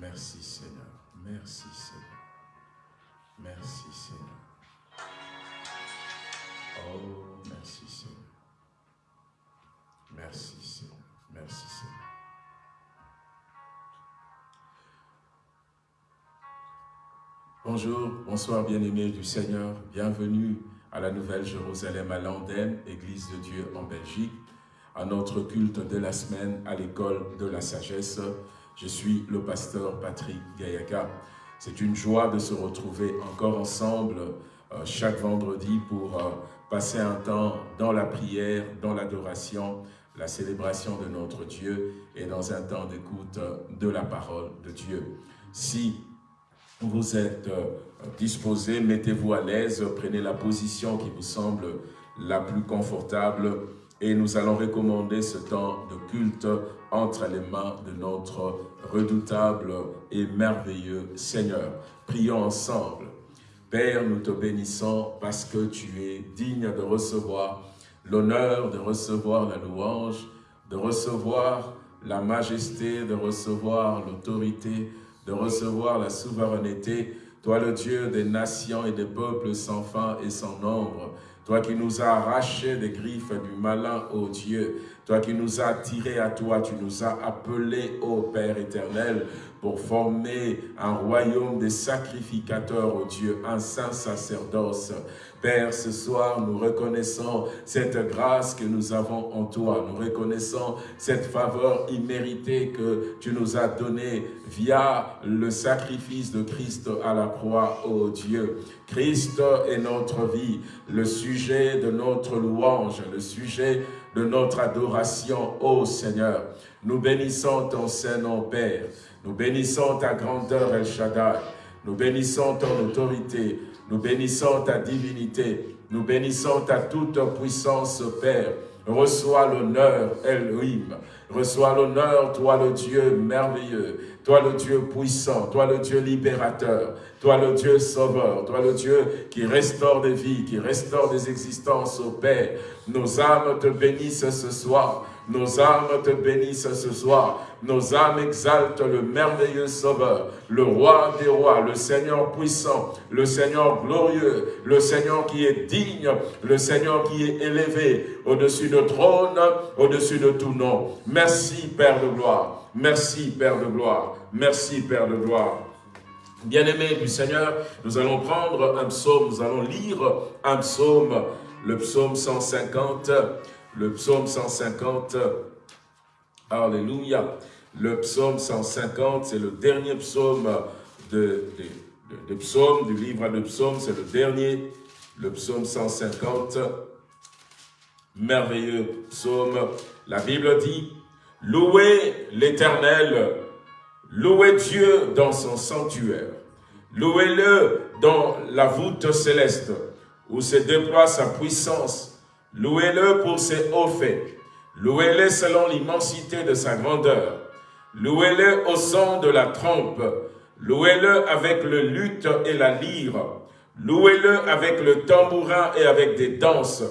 Merci Seigneur. Merci Seigneur. Merci Seigneur. Oh, merci Seigneur. Merci Seigneur. Merci Seigneur. Bonjour, bonsoir bien-aimés du Seigneur. Bienvenue à la Nouvelle Jérusalem à Landen, Église de Dieu en Belgique, à notre culte de la semaine à l'école de la sagesse. Je suis le pasteur Patrick Gayaga. C'est une joie de se retrouver encore ensemble euh, chaque vendredi pour euh, passer un temps dans la prière, dans l'adoration, la célébration de notre Dieu et dans un temps d'écoute de la parole de Dieu. Si vous êtes euh, disposé, mettez-vous à l'aise, prenez la position qui vous semble la plus confortable et nous allons recommander ce temps de culte entre les mains de notre redoutable et merveilleux Seigneur. Prions ensemble. Père, nous te bénissons parce que tu es digne de recevoir l'honneur, de recevoir la louange, de recevoir la majesté, de recevoir l'autorité, de recevoir la souveraineté. Toi le Dieu des nations et des peuples sans fin et sans nombre, toi qui nous as arrachés des griffes du malin, ô Dieu, toi qui nous as tirés à toi, tu nous as appelés, ô Père éternel, pour former un royaume des sacrificateurs, ô Dieu, un saint sacerdoce. Père, ce soir, nous reconnaissons cette grâce que nous avons en toi. Nous reconnaissons cette faveur imméritée que tu nous as donnée via le sacrifice de Christ à la croix, ô Dieu. Christ est notre vie, le sujet de notre louange, le sujet de notre adoration, ô Seigneur. Nous bénissons ton Saint-Nom, Père. Nous bénissons ta grandeur, El Shaddai. Nous bénissons ton autorité. Nous bénissons ta divinité. Nous bénissons ta toute puissance, Père. Reçois l'honneur, Elohim. Reçois l'honneur, toi le Dieu merveilleux, toi le Dieu puissant, toi le Dieu libérateur, toi le Dieu sauveur, toi le Dieu qui restaure des vies, qui restaure des existences, au Père. Nos âmes te bénissent ce soir. Nos âmes te bénissent ce soir. Nos âmes exaltent le merveilleux Sauveur, le Roi des rois, le Seigneur puissant, le Seigneur glorieux, le Seigneur qui est digne, le Seigneur qui est élevé au-dessus de trône, au-dessus de tout nom. Merci Père de gloire. Merci Père de gloire. Merci Père de gloire. Bien-aimés du Seigneur, nous allons prendre un psaume, nous allons lire un psaume, le psaume 150, le psaume 150, Alléluia. Le psaume 150, c'est le dernier psaume de, du livre de psaume, c'est le dernier, le psaume 150. Merveilleux psaume. La Bible dit, louez l'Éternel, louez Dieu dans son sanctuaire, louez-le dans la voûte céleste, où se déploie sa puissance, Louez-le pour ses hauts faits. Louez-le selon l'immensité de sa grandeur. Louez-le au son de la trompe. Louez-le avec le luth et la lyre. Louez-le avec le tambourin et avec des danses.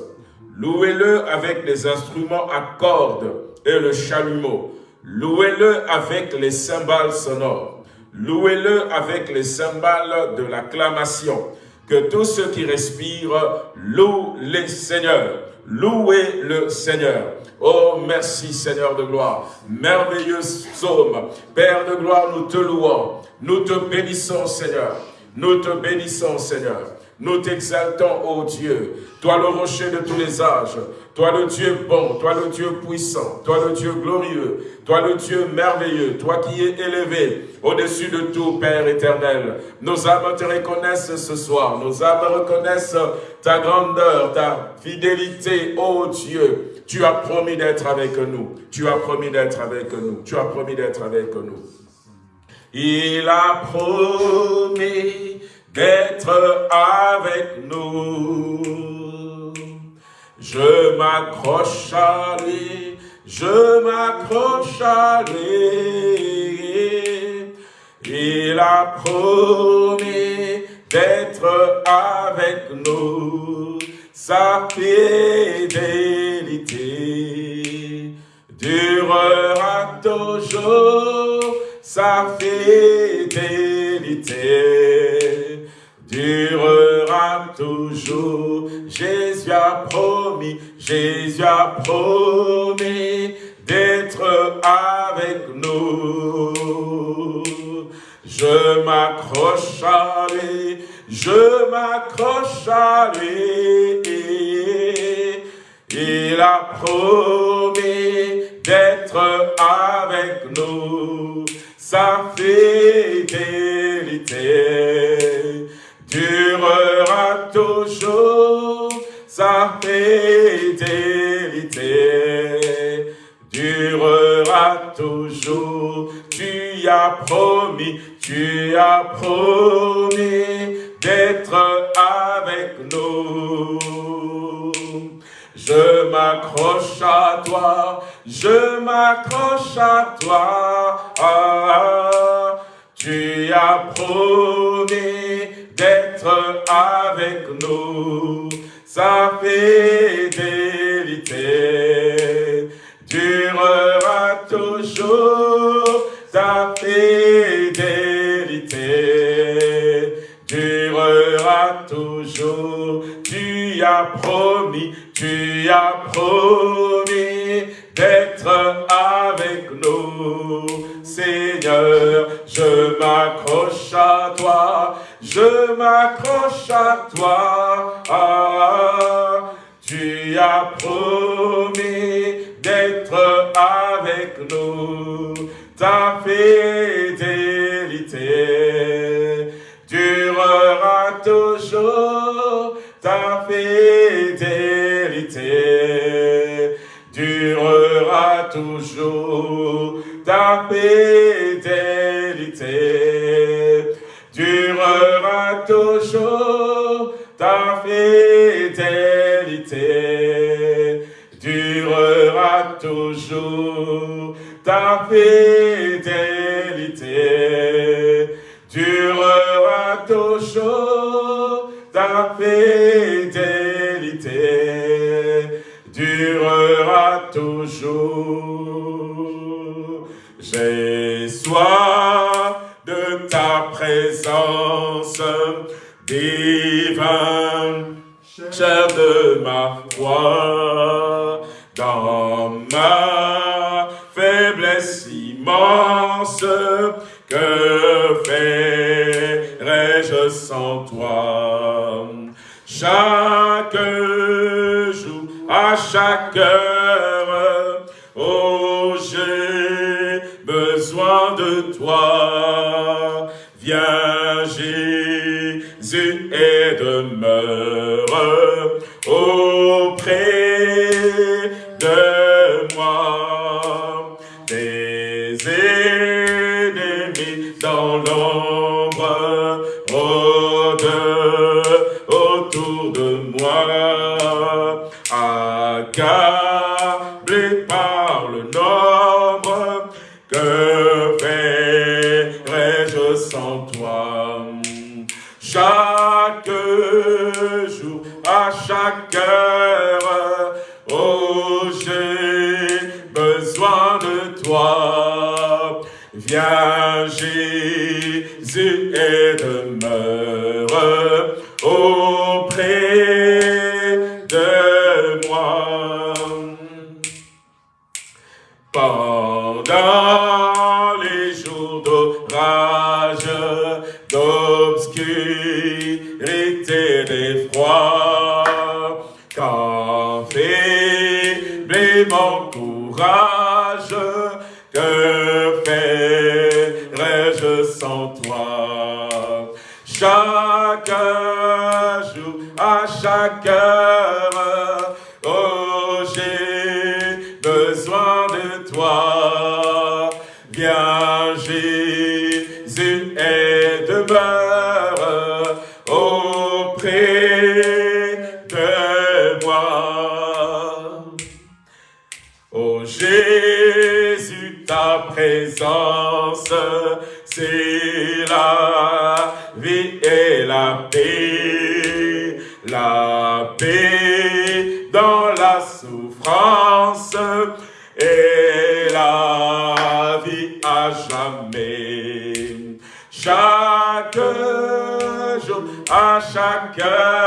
Louez-le avec les instruments à cordes et le chalumeau. Louez-le avec les cymbales sonores. Louez-le avec les cymbales de l'acclamation. Que tous ceux qui respirent louent les seigneurs. Louez le Seigneur. Oh, merci Seigneur de gloire. Merveilleux psaume. Père de gloire, nous te louons. Nous te bénissons Seigneur. Nous te bénissons Seigneur. Nous t'exaltons, ô Dieu, toi le rocher de tous les âges, toi le Dieu bon, toi le Dieu puissant, toi le Dieu glorieux, toi le Dieu merveilleux, toi qui es élevé au-dessus de tout, Père éternel. Nos âmes te reconnaissent ce soir, nos âmes reconnaissent ta grandeur, ta fidélité, ô Dieu. Tu as promis d'être avec nous, tu as promis d'être avec nous, tu as promis d'être avec nous. Il a promis d'être avec nous. Je m'accroche à lui, je m'accroche à lui. Il a promis d'être avec nous. Sa fidélité durera toujours sa fidélité durera toujours. Jésus a promis, Jésus a promis d'être avec nous. Je m'accroche à lui, je m'accroche à lui. Il a promis d'être avec nous. Sa fidélité durera toujours. Sa fidélité durera toujours. Tu as promis, tu as promis d'être avec nous. Je m'accroche à toi, je m'accroche à toi. tu as promis d'être avec nous. Sa fidélité durera toujours. Sa toujours. Tu as promis tu as promis d'être avec nous. Seigneur, je m'accroche à toi, je m'accroche à toi. Tu as promis d'être avec nous. Ta fidélité durera toujours. Ta fidélité durera toujours. Ta fidélité durera toujours. Ta fidélité durera toujours. Ta fidélité toujours. Ta fidélité durera toujours. J'ai soif de ta présence divine, chair de ma foi, dans ma faiblesse immense, que ferais-je sans toi? Chaque jour, à chaque heure, oh j'ai besoin de toi. Viens Jésus et demeure auprès de jour, à chaque heure, oh j'ai besoin de toi. Viens Jésus et faiblit Caraca!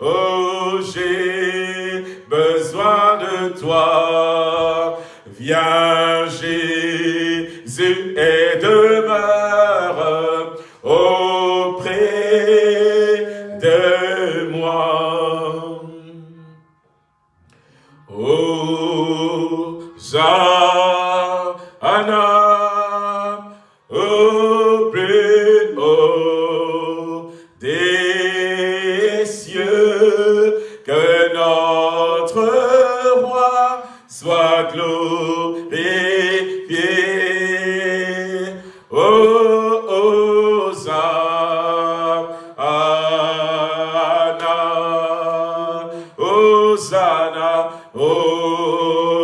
Oh, j'ai besoin de toi. Hosanna, Hosanna.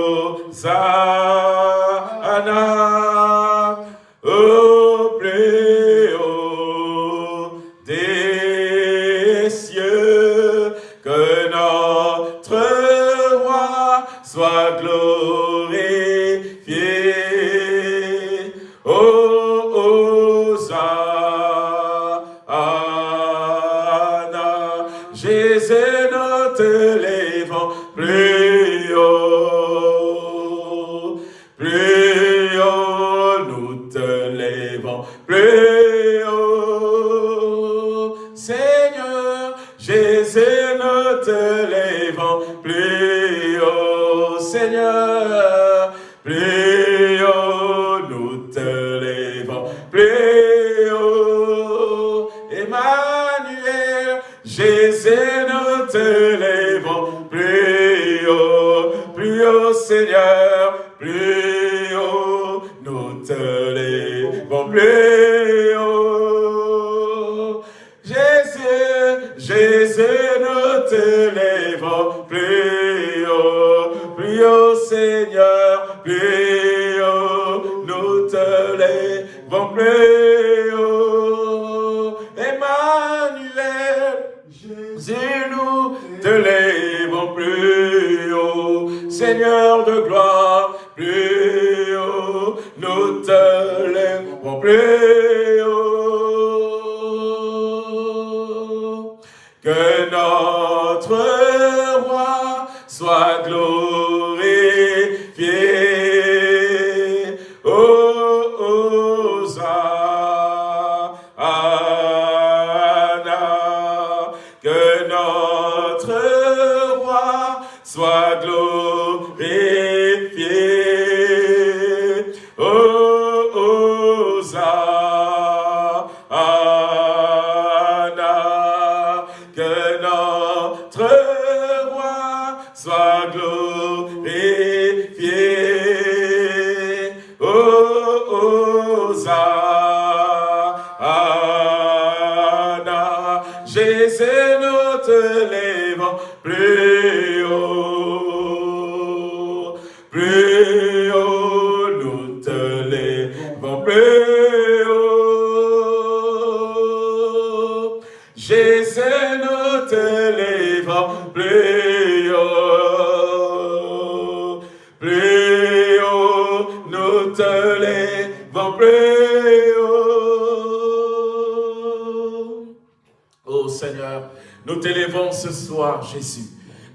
Ô Seigneur, nous t'élévons ce soir, Jésus.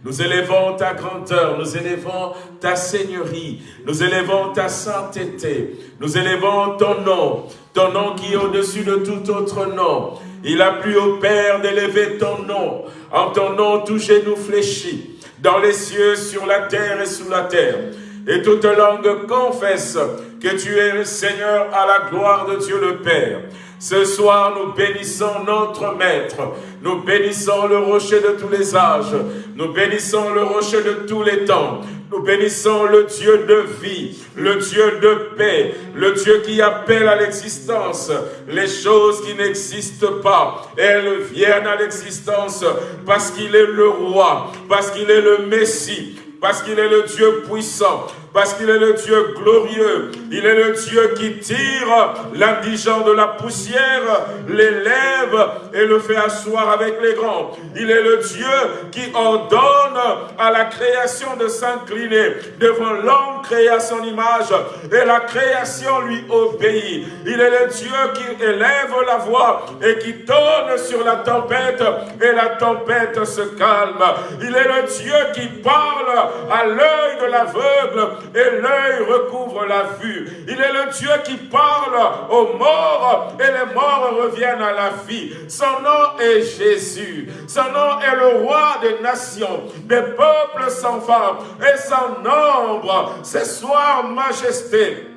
Nous élevons ta grandeur, nous élevons ta seigneurie, nous élevons ta sainteté, nous élevons ton nom, ton nom qui est au-dessus de tout autre nom. Il a plu au Père d'élever ton nom. En ton nom, tout genou fléchit, dans les cieux, sur la terre et sous la terre. Et toute langue confesse que tu es le Seigneur à la gloire de Dieu le Père. Ce soir, nous bénissons notre Maître. Nous bénissons le rocher de tous les âges. Nous bénissons le rocher de tous les temps. Nous bénissons le Dieu de vie, le Dieu de paix, le Dieu qui appelle à l'existence les choses qui n'existent pas. Elles viennent à l'existence parce qu'il est le roi, parce qu'il est le Messie, parce qu'il est le Dieu puissant, parce qu'il est le Dieu glorieux. Il est le Dieu qui tire l'indigent de la poussière, l'élève et le fait asseoir avec les grands. Il est le Dieu qui ordonne à la création de s'incliner devant l'homme créé à son image et la création lui obéit. Il est le Dieu qui élève la voix et qui donne sur la tempête et la tempête se calme. Il est le Dieu qui parle à l'œil de l'aveugle et l'œil recouvre la vue. Il est le Dieu qui parle aux morts et les morts reviennent à la vie. Son nom est Jésus. Son nom est le roi des nations, des peuples sans femme et sans nombre. Ce soir, majesté,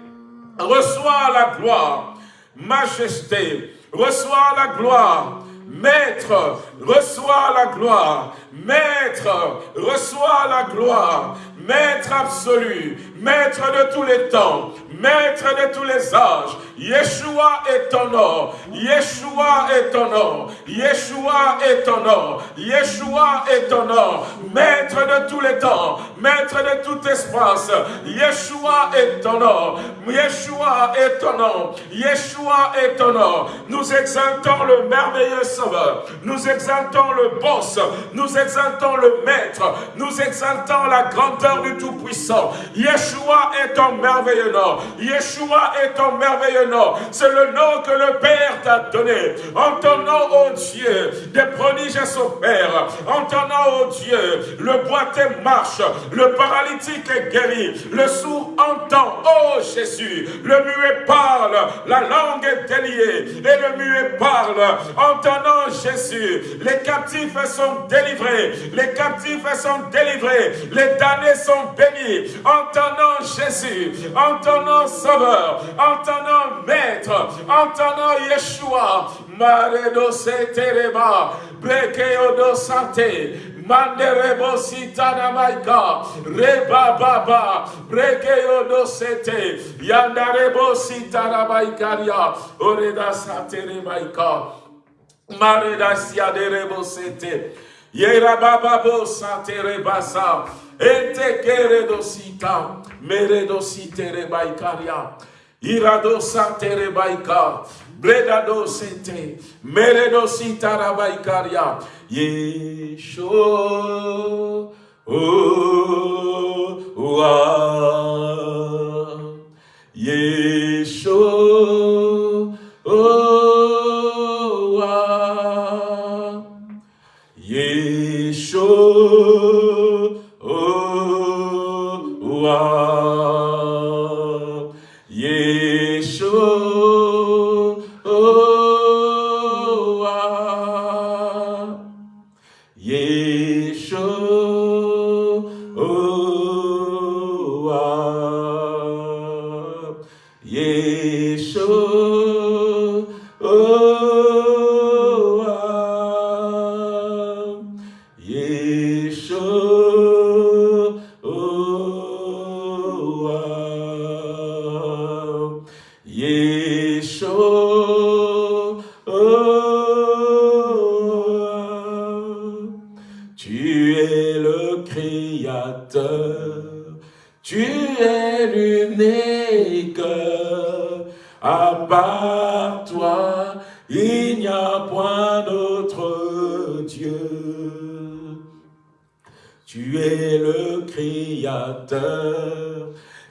reçois la gloire. Majesté, reçois la gloire. Maître, reçois la gloire. Maître, reçois la gloire. Maître absolu, Maître de tous les temps, Maître de tous les âges, Yeshua est ton nom, Yeshua est ton nom, Yeshua est ton nom, Yeshua est ton nom, Maître de tous les temps, Maître de tout espace, Yeshua est ton nom, Yeshua est ton nom, Yeshua est ton nom. Nous exaltons le merveilleux Sauveur, nous exaltons le boss, nous exaltons le Maître, nous exaltons la grandeur du Tout-Puissant. Yeshua est ton merveilleux nom. Yeshua est ton merveilleux nom. C'est le nom que le Père t'a donné. En ton nom, ô Dieu, des prodiges son Père. En ton nom, ô Dieu, le boiteux marche, le paralytique est guéri, le sourd entend. Ô Jésus, le muet parle, la langue est déliée et le muet parle. En ton nom, Jésus, les captifs sont délivrés, les captifs sont délivrés, les damnés sont bénis. En ton Jésus, en ton nom, Sauveur, en ton nom, Maître, en ton nom, Yeshua, Maredo Setereba, Brekeo Sante, Manderebo Sitana Maika, Reba Baba, Brekeo do Sete, Yandarebo Sitana Maikaria, Oreda Satere Maika, Mareda Siaderebo Sete, Yera Baba Bo Satere Basa, Ete Keredosita, Meredositere Baikaria, Irado Satere Baika, Bredado Sete, Meredosita Rabaikaria, Yesho, oh,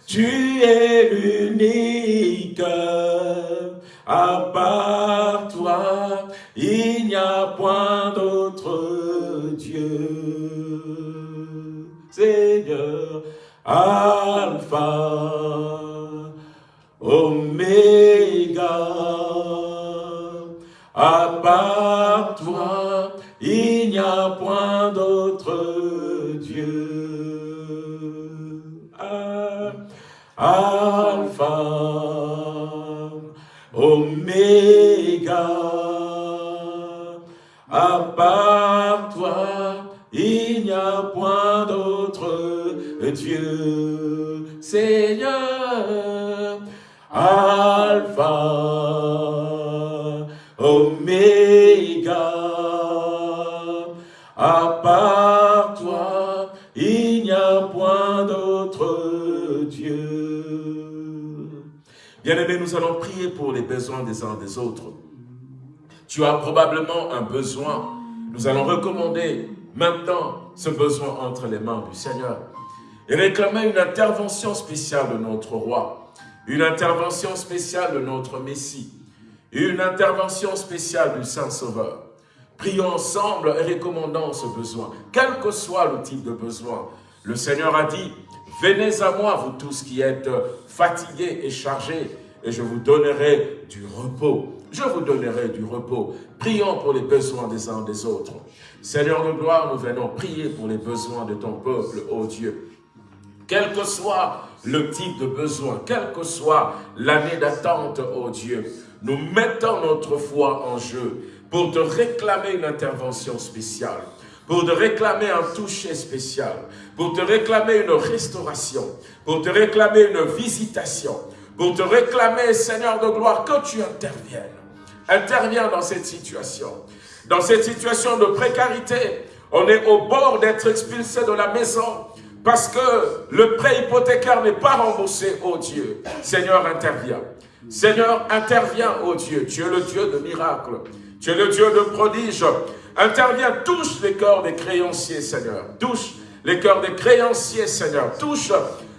Tu es l'unique. À part toi, il n'y a point d'autre Dieu. Seigneur, Alpha, Oméga. À part toi, il n'y a point d'autre Dieu. Alpha, Oméga. À part toi, il n'y a point d'autre Dieu, Seigneur, Alpha, Oméga. Bien-aimés, nous allons prier pour les besoins des uns des autres. Tu as probablement un besoin. Nous allons recommander maintenant ce besoin entre les mains du Seigneur et réclamer une intervention spéciale de notre roi, une intervention spéciale de notre Messie, une intervention spéciale du Saint-Sauveur. Prions ensemble et recommandons ce besoin, quel que soit le type de besoin. Le Seigneur a dit, venez à moi, vous tous qui êtes fatigués et chargés, et je vous donnerai du repos. Je vous donnerai du repos. Prions pour les besoins des uns des autres. Seigneur de gloire, nous venons prier pour les besoins de ton peuple, ô Dieu. Quel que soit le type de besoin, quelle que soit l'année d'attente, ô Dieu, nous mettons notre foi en jeu pour te réclamer une intervention spéciale, pour te réclamer un toucher spécial, pour te réclamer une restauration, pour te réclamer une visitation, pour te réclamer, Seigneur de gloire, que tu interviennes. Interviens dans cette situation. Dans cette situation de précarité, on est au bord d'être expulsé de la maison parce que le prêt hypothécaire n'est pas remboursé, oh Dieu. Seigneur, interviens. Seigneur, interviens, oh Dieu. Tu es le Dieu de miracles. Tu es le Dieu de prodiges. Interviens, touche les cœurs des créanciers, Seigneur. Touche les cœurs des créanciers, Seigneur. Touche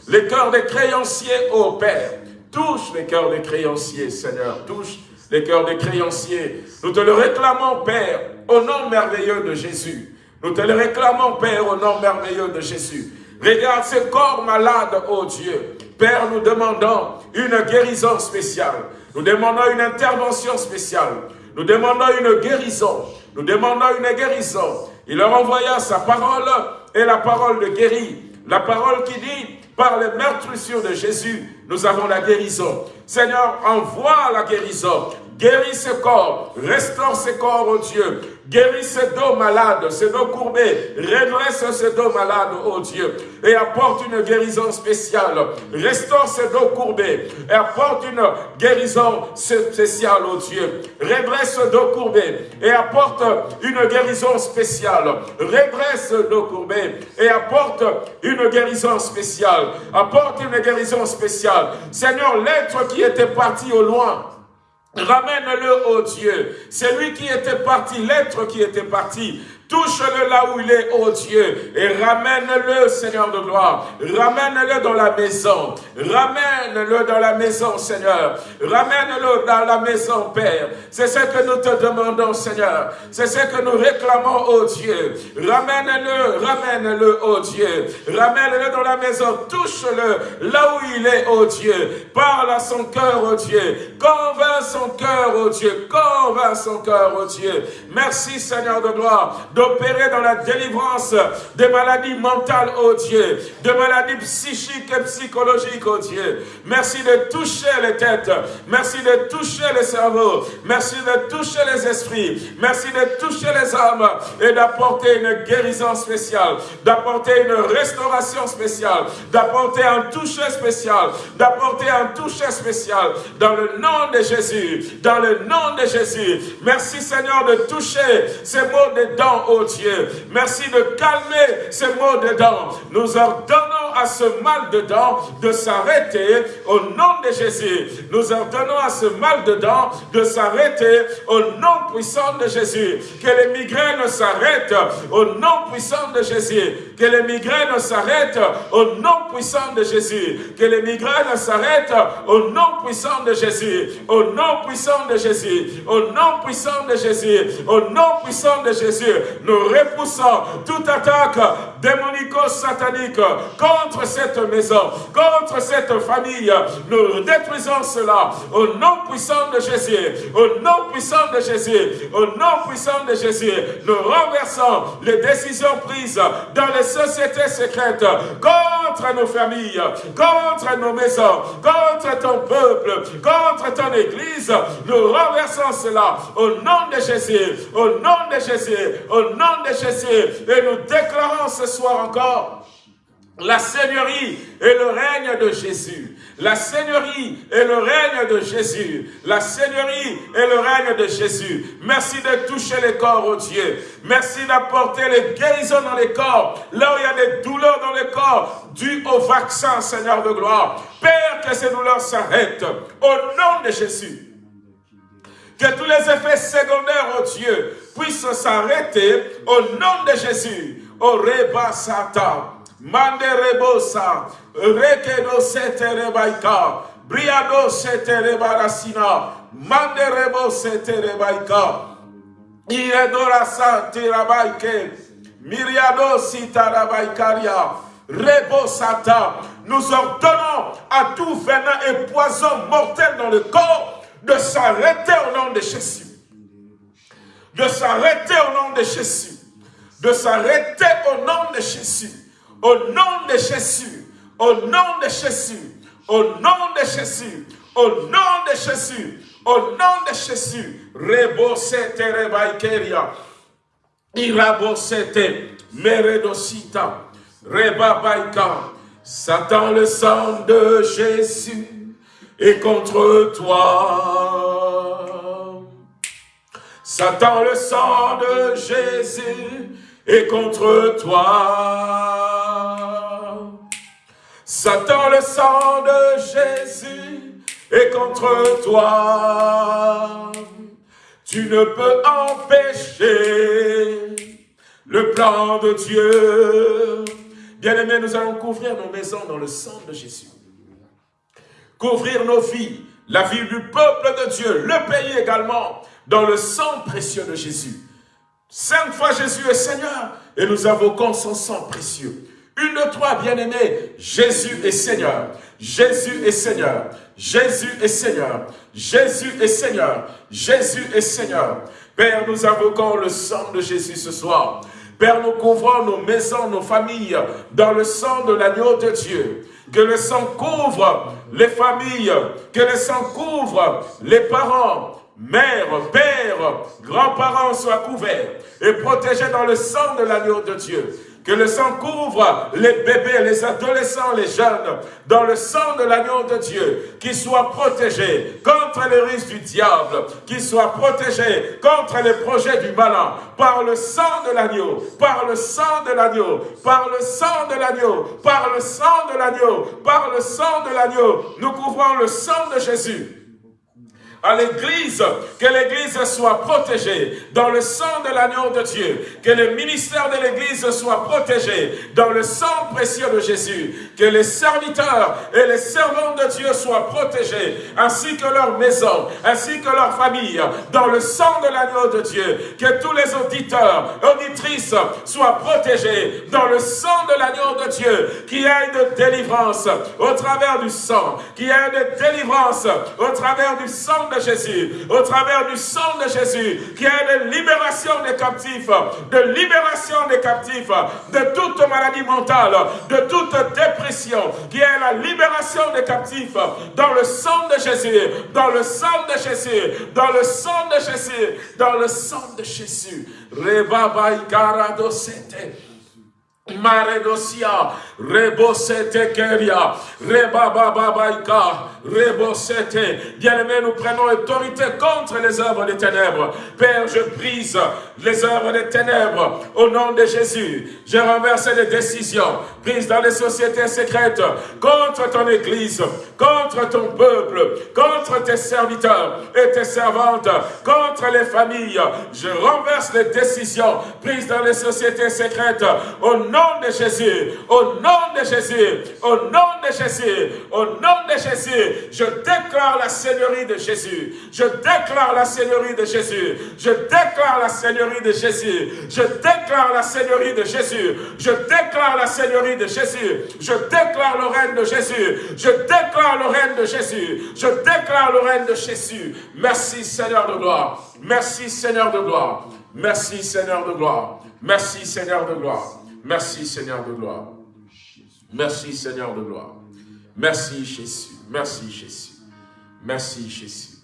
les cœurs des créanciers, ô Père. Touche les cœurs des créanciers, Seigneur. Touche les cœurs des créanciers. Nous te le réclamons, Père, au nom merveilleux de Jésus. Nous te le réclamons, Père, au nom merveilleux de Jésus. Regarde ces corps malades, ô Dieu. Père, nous demandons une guérison spéciale. Nous demandons une intervention spéciale. Nous demandons une guérison. Nous demandons une guérison. Il leur envoya sa parole et la parole de guérit. La parole qui dit, par les meurtrissures de Jésus, nous avons la guérison. Seigneur, envoie la guérison. Guéris ce corps, restaure ce corps, oh Dieu. Guéris ces dos malades, ces dos courbés. Redresse ces dos malades, oh Dieu. Et apporte une guérison spéciale. Restaure ces dos courbés. Et apporte une guérison spéciale, oh Dieu. Redresse ce dos courbé. Et apporte une guérison spéciale. Redresse ce dos courbé. Et apporte une guérison spéciale. Apporte une guérison spéciale. Seigneur, l'être qui était parti au loin, Ramène-le, au Dieu. C'est lui qui était parti, l'être qui était parti. Touche-le là où il est, oh Dieu, et ramène-le, Seigneur de gloire. Ramène-le dans la maison. Ramène-le dans la maison, Seigneur. Ramène-le dans la maison, Père. C'est ce que nous te demandons, Seigneur. C'est ce que nous réclamons, oh Dieu. Ramène-le, ramène-le, oh Dieu. Ramène-le dans la maison. Touche-le là où il est, oh Dieu. Parle à son cœur, oh Dieu. Convainc son cœur, oh Dieu. Convainc son cœur, oh Dieu. Merci, Seigneur de gloire d'opérer dans la délivrance des maladies mentales, oh Dieu, de maladies psychiques et psychologiques, oh Dieu. Merci de toucher les têtes, merci de toucher les cerveaux, merci de toucher les esprits, merci de toucher les âmes et d'apporter une guérison spéciale, d'apporter une restauration spéciale, d'apporter un toucher spécial, d'apporter un toucher spécial dans le nom de Jésus, dans le nom de Jésus. Merci Seigneur de toucher ces mots des dents, Dieu. Merci de calmer ces mots dedans. Nous ordonnons à ce mal dedans de s'arrêter au nom de Jésus. Nous ordonnons à ce mal dedans de s'arrêter au nom puissant de Jésus. Que les migraines s'arrêtent au nom puissant de Jésus. Que les migraines s'arrêtent au nom puissant de Jésus. Que les migraines s'arrêtent au nom puissant de Jésus. Au nom puissant de Jésus. Au nom puissant de Jésus. Au nom puissant de Jésus nous repoussons toute attaque démonico-satanique contre cette maison, contre cette famille. Nous détruisons cela au nom puissant de Jésus, au nom puissant de Jésus, au nom puissant de Jésus. Nous renversons les décisions prises dans les sociétés secrètes contre nos familles, contre nos maisons, contre ton peuple, contre ton église. Nous renversons cela au nom de Jésus, au nom de Jésus, au nom de Jésus. Et nous déclarons ce soir encore la Seigneurie et le règne de Jésus. La Seigneurie et le règne de Jésus. La Seigneurie et le règne de Jésus. Merci de toucher les corps, oh Dieu. Merci d'apporter les guérisons dans les corps. Là où il y a des douleurs dans les corps, dues au vaccin, Seigneur de gloire. Père, que ces douleurs s'arrêtent. Au nom de Jésus. Que tous les effets secondaires, oh Dieu, puissent s'arrêter au nom de Jésus. Au Reba Satan. Mande rebosa, rekedo sete rebaika, briado sete rebarasina, mande rebo sete rebaika, iredora sante rabaike, miriado sita rabaikaria, rebosata. Nous ordonnons à tout venin et poison mortel dans le corps de s'arrêter au nom de Jésus. De s'arrêter au nom de Jésus. De s'arrêter au nom de Jésus. Au nom de Jésus, au nom de Jésus, au nom de Jésus, au nom de Jésus, au nom de Jésus, rebosete rebaikeria, irabosete meredosita, rebabaika, Satan le sang de Jésus est contre toi. Satan le sang de Jésus est contre toi. Satan, le sang de Jésus est contre toi. Tu ne peux empêcher le plan de Dieu. Bien-aimés, nous allons couvrir nos maisons dans le sang de Jésus. Couvrir nos vies, la vie du peuple de Dieu, le pays également, dans le sang précieux de Jésus. Cinq fois Jésus est Seigneur et nous invoquons son sang précieux. Une de trois, bien-aimés, Jésus est Seigneur. Jésus est Seigneur. Jésus est Seigneur. Jésus est Seigneur. Jésus est Seigneur. Père, nous invoquons le sang de Jésus ce soir. Père, nous couvrons nos maisons, nos familles dans le sang de l'agneau de Dieu. Que le sang couvre les familles, que le sang couvre les parents, mères, pères, grands-parents soient couverts et protégés dans le sang de l'agneau de Dieu. Que le sang couvre les bébés, les adolescents, les jeunes, dans le sang de l'agneau de Dieu, qu'ils soient protégés contre les risques du diable, qu'ils soient protégés contre les projets du malin, par le sang de l'agneau, par le sang de l'agneau, par le sang de l'agneau, par le sang de l'agneau, par le sang de l'agneau. Nous couvrons le sang de Jésus à l'Église, que l'Église soit protégée dans le sang de l'agneau de Dieu, que le ministère de l'Église soit protégé dans le sang précieux de Jésus, que les serviteurs et les servants de Dieu soient protégés, ainsi que leur maison, ainsi que leur famille, dans le sang de l'agneau de Dieu, que tous les auditeurs, auditrices soient protégés dans le sang de l'agneau de Dieu, qui ait de délivrance au travers du sang, qui ait de délivrance au travers du sang Jésus, au travers du sang de Jésus, qui est de libération des captifs, de libération des captifs, de toute maladie mentale, de toute dépression, qui est la libération des captifs dans le sang de Jésus, dans le sang de Jésus, dans le sang de Jésus, dans le sang de Jésus. Maredosia, Rebosete Keria, Rebababaika. Bien-aimés, nous prenons autorité contre les œuvres des ténèbres. Père, je brise les œuvres des ténèbres au nom de Jésus. Je renverse les décisions prises dans les sociétés secrètes contre ton Église, contre ton peuple, contre tes serviteurs et tes servantes, contre les familles. Je renverse les décisions prises dans les sociétés secrètes au nom de Jésus, au nom de Jésus, au nom de Jésus, au nom de Jésus, Je déclare la Seigneurie de Jésus. Je déclare la Seigneurie de Jésus. Je déclare la Seigneurie de Jésus. Je déclare la Seigneurie de Jésus. Je déclare la Seigneurie de Jésus. Je déclare le règne de Jésus. Je déclare le règne de Jésus. Je déclare le règne de Jésus. Merci Seigneur de gloire. Merci Seigneur de gloire. Merci Seigneur de gloire. Merci Seigneur de gloire. Merci Seigneur de gloire. Merci Seigneur de gloire. Merci Jésus. Merci Jésus. Merci Jésus.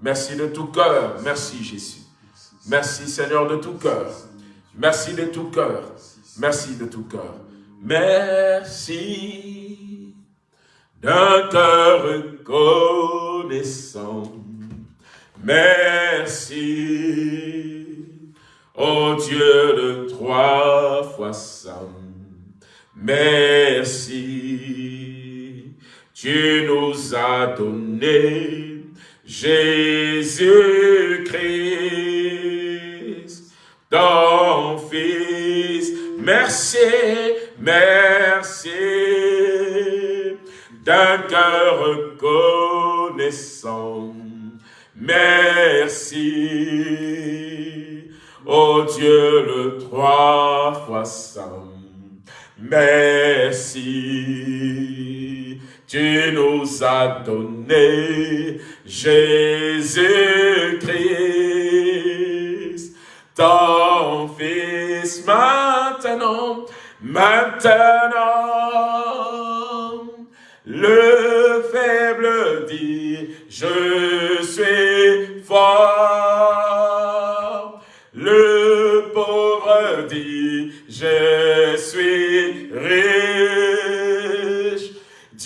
Merci de tout cœur. Merci Jésus. Merci Seigneur de tout cœur. Merci de tout cœur. Merci de tout cœur. Merci d'un cœur reconnaissant. Merci, ô Dieu de trois fois saint. Merci, tu nous as donné Jésus-Christ, ton Fils. Merci, merci, d'un cœur reconnaissant. Merci, ô Dieu le trois fois saint. Merci, tu nous as donné Jésus-Christ, ton Fils maintenant, maintenant, le faible dit, je suis fort. Le pauvre dit, je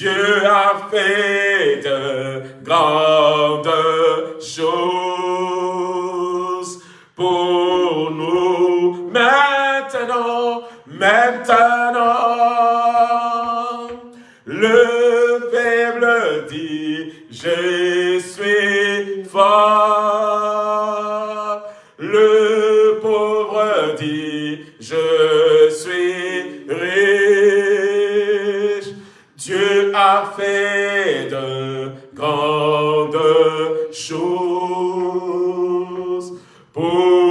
Dieu a fait de grandes choses pour nous maintenant, maintenant. Le faible dit, je suis fort. Le pauvre dit, je a fait de grandes choses. Pour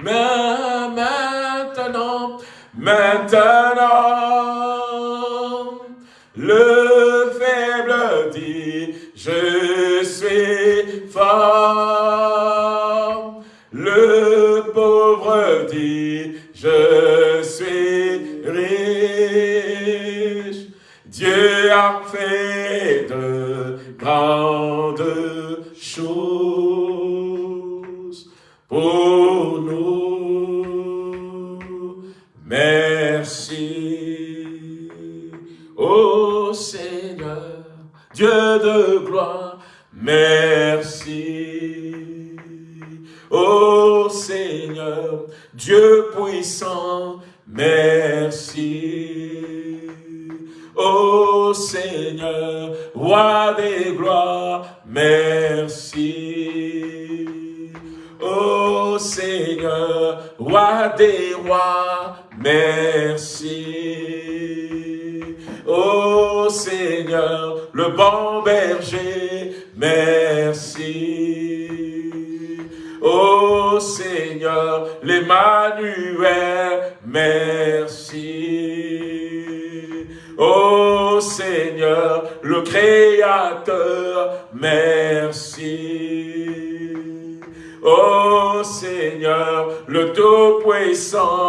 Mais maintenant, maintenant, Tout-Puissant,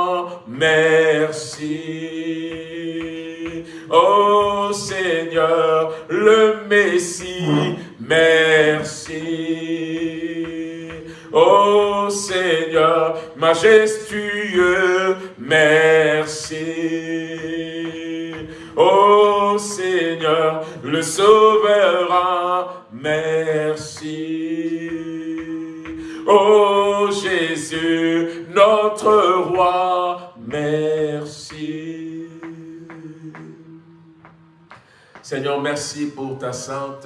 Seigneur, merci pour ta sainte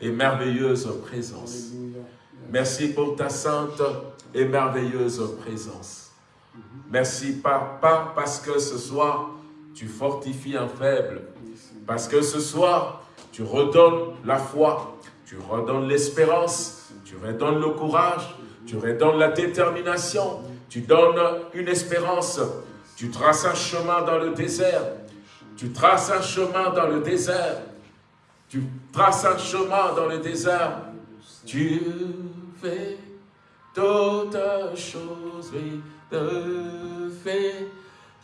et merveilleuse présence. Merci pour ta sainte et merveilleuse présence. Merci pas, pas parce que ce soir, tu fortifies un faible, parce que ce soir, tu redonnes la foi, tu redonnes l'espérance, tu redonnes le courage, tu redonnes la détermination, tu donnes une espérance, tu traces un chemin dans le désert, tu traces un chemin dans le désert, tu traces un chemin dans le désert, tu fais toutes choses, oui, tu fais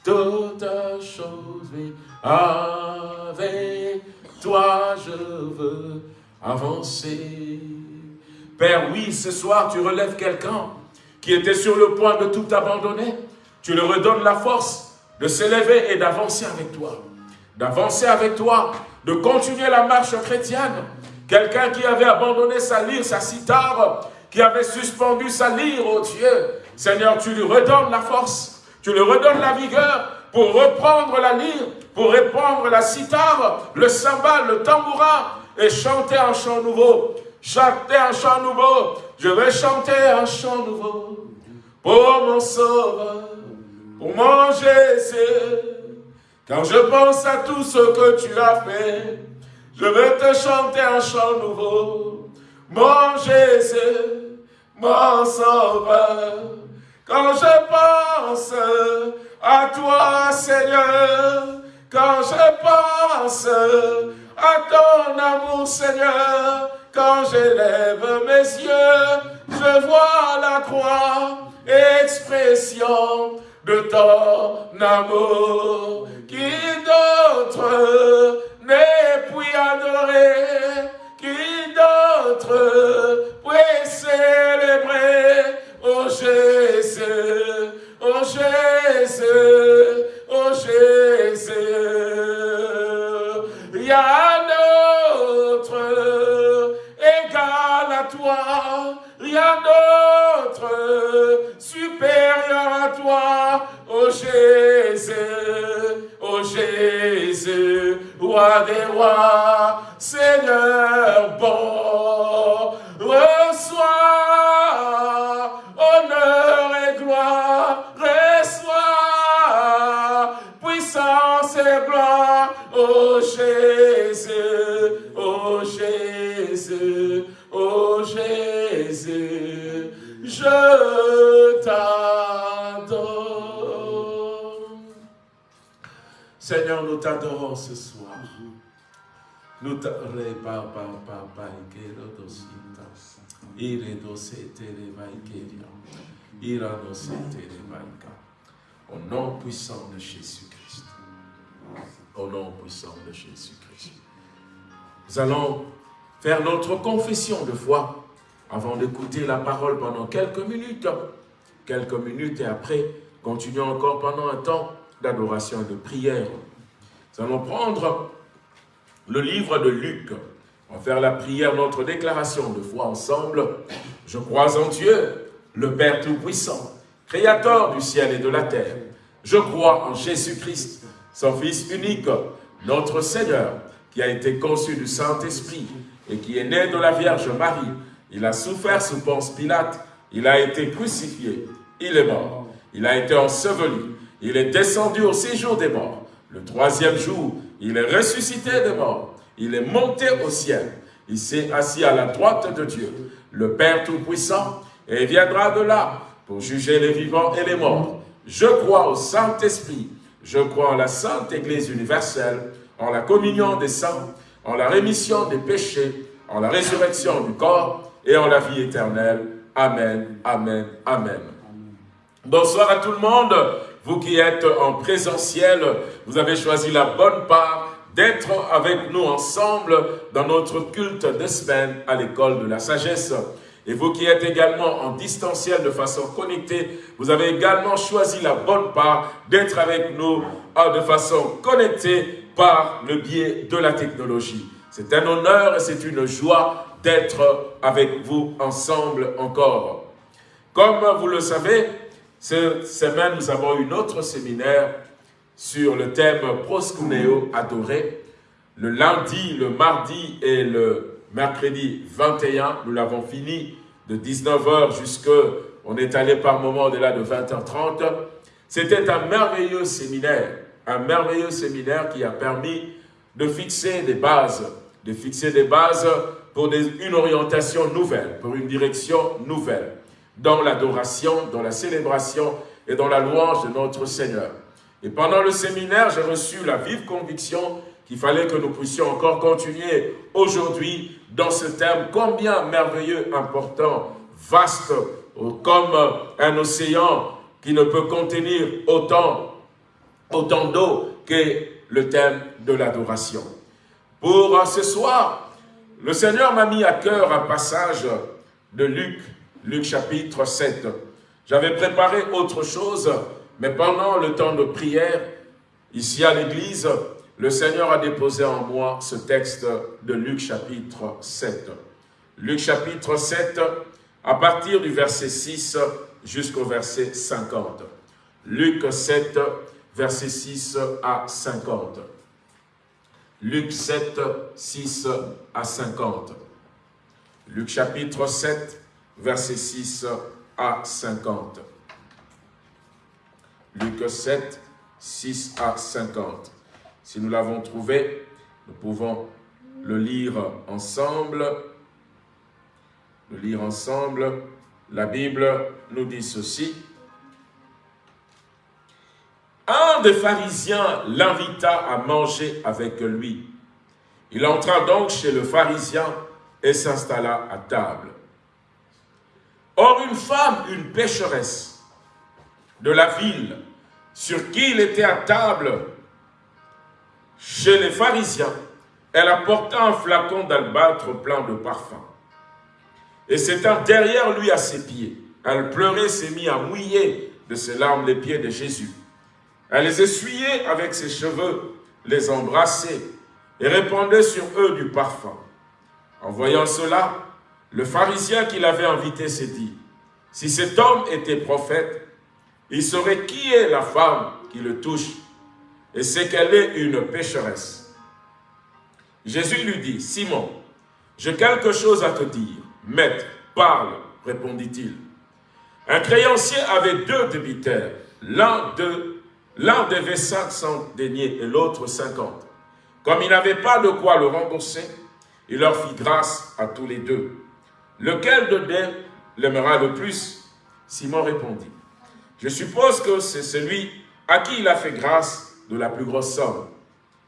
toutes choses, oui, avec toi je veux avancer. Père, oui, ce soir, tu relèves quelqu'un qui était sur le point de tout abandonner. Tu lui redonnes la force de s'élever et d'avancer avec toi. D'avancer avec toi, de continuer la marche chrétienne. Quelqu'un qui avait abandonné sa lyre, sa cithare, qui avait suspendu sa lyre, oh Dieu. Seigneur, tu lui redonnes la force, tu lui redonnes la vigueur pour reprendre la lyre, pour répandre la cithare, le cymbale, le tambourin, et chanter un chant nouveau. Chanter un chant nouveau. Je vais chanter un chant nouveau pour mon sauveur, pour mon Jésus. Quand je pense à tout ce que tu as fait, je vais te chanter un chant nouveau. Mon Jésus, mon sauveur. Quand je pense à toi, Seigneur, quand je pense à ton amour, Seigneur, quand j'élève mes yeux, je vois la croix, expression de ton amour. Qui d'autre n'est puis adoré, qui d'autre puis célébrer, oh Jésus, oh Jésus, oh Jésus. A rien d'autre supérieur à toi, ô Jésus, ô Jésus, roi des rois, Seigneur bon, reçois honneur et gloire, reçois puissance et gloire, ô Jésus, ô Jésus, Je t'adore. Seigneur, nous t'adorons ce soir. Nous t'adorons. Au nom puissant de Jésus-Christ. Au nom puissant de Jésus-Christ. Nous allons faire notre confession de foi avant d'écouter la parole pendant quelques minutes. Quelques minutes et après, continuons encore pendant un temps d'adoration et de prière. Nous allons prendre le livre de Luc. On va faire la prière, notre déclaration de foi ensemble. Je crois en Dieu, le Père Tout-Puissant, Créateur du ciel et de la terre. Je crois en Jésus-Christ, son Fils unique, notre Seigneur, qui a été conçu du Saint-Esprit, et qui est né de la Vierge Marie. Il a souffert sous Ponce Pilate, il a été crucifié, il est mort, il a été enseveli, il est descendu au séjour des morts. Le troisième jour, il est ressuscité des morts, il est monté au ciel, il s'est assis à la droite de Dieu, le Père Tout-Puissant, et viendra de là pour juger les vivants et les morts. Je crois au Saint-Esprit, je crois en la Sainte Église universelle, en la communion des saints, en la rémission des péchés, en la résurrection du corps et en la vie éternelle. Amen, Amen, Amen. Bonsoir à tout le monde. Vous qui êtes en présentiel, vous avez choisi la bonne part d'être avec nous ensemble dans notre culte de semaine à l'école de la sagesse. Et vous qui êtes également en distanciel de façon connectée, vous avez également choisi la bonne part d'être avec nous de façon connectée par le biais de la technologie. C'est un honneur et c'est une joie d'être avec vous ensemble encore. Comme vous le savez, Cette semaine, nous avons une autre séminaire sur le thème Proskuneo adoré. Le lundi, le mardi et le mercredi 21, nous l'avons fini de 19h jusqu'à, on est allé par moment au-delà de 20h30. C'était un merveilleux séminaire, un merveilleux séminaire qui a permis de fixer des bases, de fixer des bases pour une orientation nouvelle, pour une direction nouvelle, dans l'adoration, dans la célébration et dans la louange de notre Seigneur. Et pendant le séminaire, j'ai reçu la vive conviction qu'il fallait que nous puissions encore continuer aujourd'hui dans ce thème combien merveilleux, important, vaste, comme un océan qui ne peut contenir autant, autant d'eau que le thème de l'adoration. Pour ce soir, le Seigneur m'a mis à cœur un passage de Luc, Luc chapitre 7. J'avais préparé autre chose, mais pendant le temps de prière, ici à l'église, le Seigneur a déposé en moi ce texte de Luc chapitre 7. Luc chapitre 7, à partir du verset 6 jusqu'au verset 50. Luc 7, verset 6 à 50. Luc 7, 6 à 50. Luc chapitre 7, verset 6 à 50. Luc 7, 6 à 50. Si nous l'avons trouvé, nous pouvons le lire ensemble. Le lire ensemble. La Bible nous dit ceci. Un des pharisiens l'invita à manger avec lui. Il entra donc chez le pharisien et s'installa à table. Or, une femme, une pécheresse de la ville, sur qui il était à table chez les pharisiens, elle apporta un flacon d'albâtre plein de parfum. Et s'étant derrière lui à ses pieds, elle pleurait, s'est mis à mouiller de ses larmes les pieds de Jésus. Elle les essuyait avec ses cheveux, les embrassait et répandait sur eux du parfum. En voyant cela, le pharisien qui l'avait invité s'est dit, si cet homme était prophète, il saurait qui est la femme qui le touche et c'est qu'elle est une pécheresse. Jésus lui dit, Simon, j'ai quelque chose à te dire. Maître, parle, répondit-il. Un créancier avait deux débiteurs, l'un de L'un devait 500 deniers et l'autre 50. Comme il n'avait pas de quoi le rembourser, il leur fit grâce à tous les deux. Lequel de deux l'aimera le plus? Simon répondit. Je suppose que c'est celui à qui il a fait grâce de la plus grosse somme.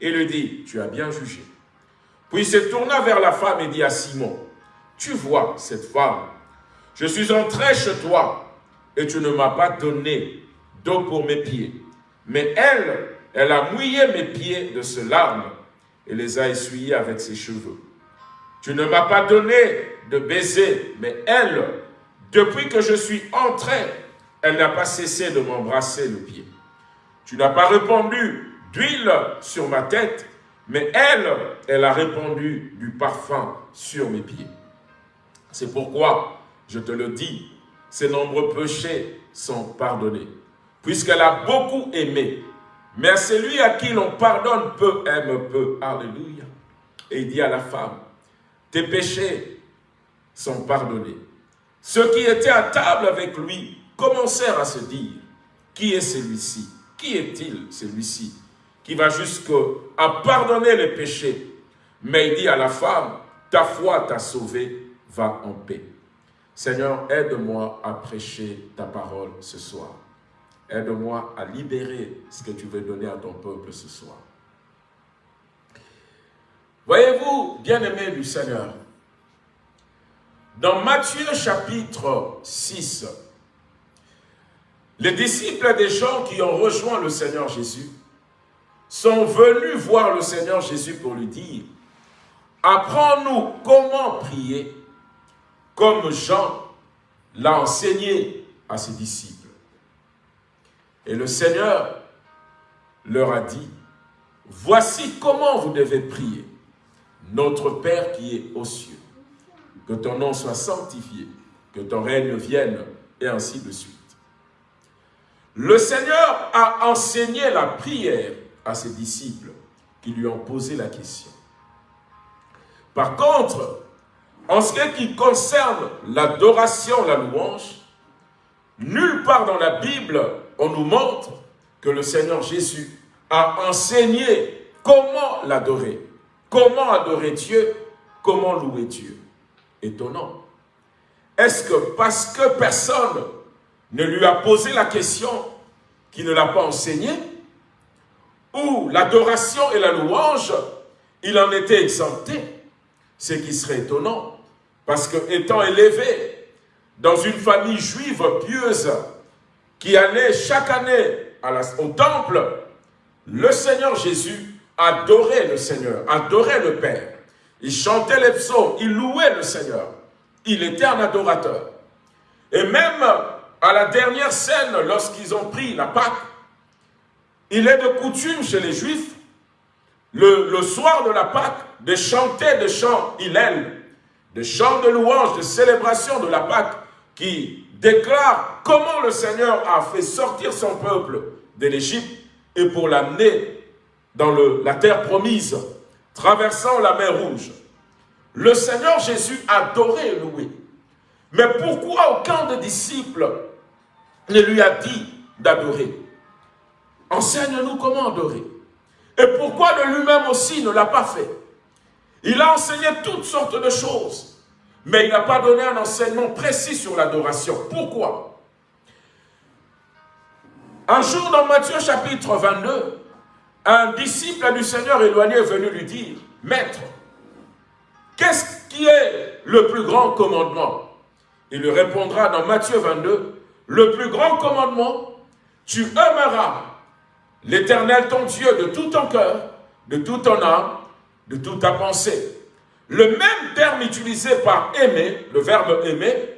Et lui dit, tu as bien jugé. Puis il se tourna vers la femme et dit à Simon, tu vois cette femme, je suis entré chez toi et tu ne m'as pas donné d'eau pour mes pieds. Mais elle, elle a mouillé mes pieds de ce larmes et les a essuyés avec ses cheveux. Tu ne m'as pas donné de baiser, mais elle, depuis que je suis entré, elle n'a pas cessé de m'embrasser le pied. Tu n'as pas répandu d'huile sur ma tête, mais elle, elle a répandu du parfum sur mes pieds. C'est pourquoi, je te le dis, ses nombreux péchés sont pardonnés puisqu'elle a beaucoup aimé. Mais celui à qui l'on pardonne peu aime peu. Alléluia. Et il dit à la femme, tes péchés sont pardonnés. Ceux qui étaient à table avec lui commencèrent à se dire, qui est celui-ci? Qui est-il celui-ci qui va jusqu'à pardonner les péchés? Mais il dit à la femme, ta foi t'a sauvé, va en paix. Seigneur, aide-moi à prêcher ta parole ce soir. Aide-moi à libérer ce que tu veux donner à ton peuple ce soir. Voyez-vous, bien-aimés du Seigneur, dans Matthieu chapitre 6, les disciples des gens qui ont rejoint le Seigneur Jésus sont venus voir le Seigneur Jésus pour lui dire « Apprends-nous comment prier comme Jean l'a enseigné à ses disciples. » Et le Seigneur leur a dit, voici comment vous devez prier. Notre Père qui est aux cieux, que ton nom soit sanctifié, que ton règne vienne, et ainsi de suite. Le Seigneur a enseigné la prière à ses disciples qui lui ont posé la question. Par contre, en ce qui concerne l'adoration, la louange, nulle part dans la Bible on nous montre que le Seigneur Jésus a enseigné comment l'adorer, comment adorer Dieu, comment louer Dieu. Étonnant. Est-ce que parce que personne ne lui a posé la question qu'il ne l'a pas enseigné, ou l'adoration et la louange, il en était exempté, ce qui serait étonnant, parce que étant élevé dans une famille juive pieuse, qui allait chaque année au temple, le Seigneur Jésus adorait le Seigneur, adorait le Père. Il chantait les psaumes, il louait le Seigneur. Il était un adorateur. Et même à la dernière scène, lorsqu'ils ont pris la Pâque, il est de coutume chez les Juifs, le, soir de la Pâque, de chanter des chants Hillel, des chants de louange, de célébration de la Pâque, qui déclarent comment le Seigneur a fait sortir son peuple de l'Égypte et pour l'amener dans la terre promise, traversant la mer Rouge. Le Seigneur Jésus adorait et. Mais pourquoi aucun des disciples ne lui a dit d'adorer? Enseigne-nous comment adorer. Et pourquoi de lui-même aussi ne l'a pas fait? Il a enseigné toutes sortes de choses, mais il n'a pas donné un enseignement précis sur l'adoration. Pourquoi? Un jour dans Matthieu chapitre 22, un disciple du Seigneur éloigné est venu lui dire, « Maître, qu'est-ce qui est le plus grand commandement ?» Il lui répondra dans Matthieu 22, « Le plus grand commandement, tu aimeras l'Éternel ton Dieu de tout ton cœur, de toute ton âme, de toute ta pensée. » Le même terme utilisé par aimer, le verbe aimer,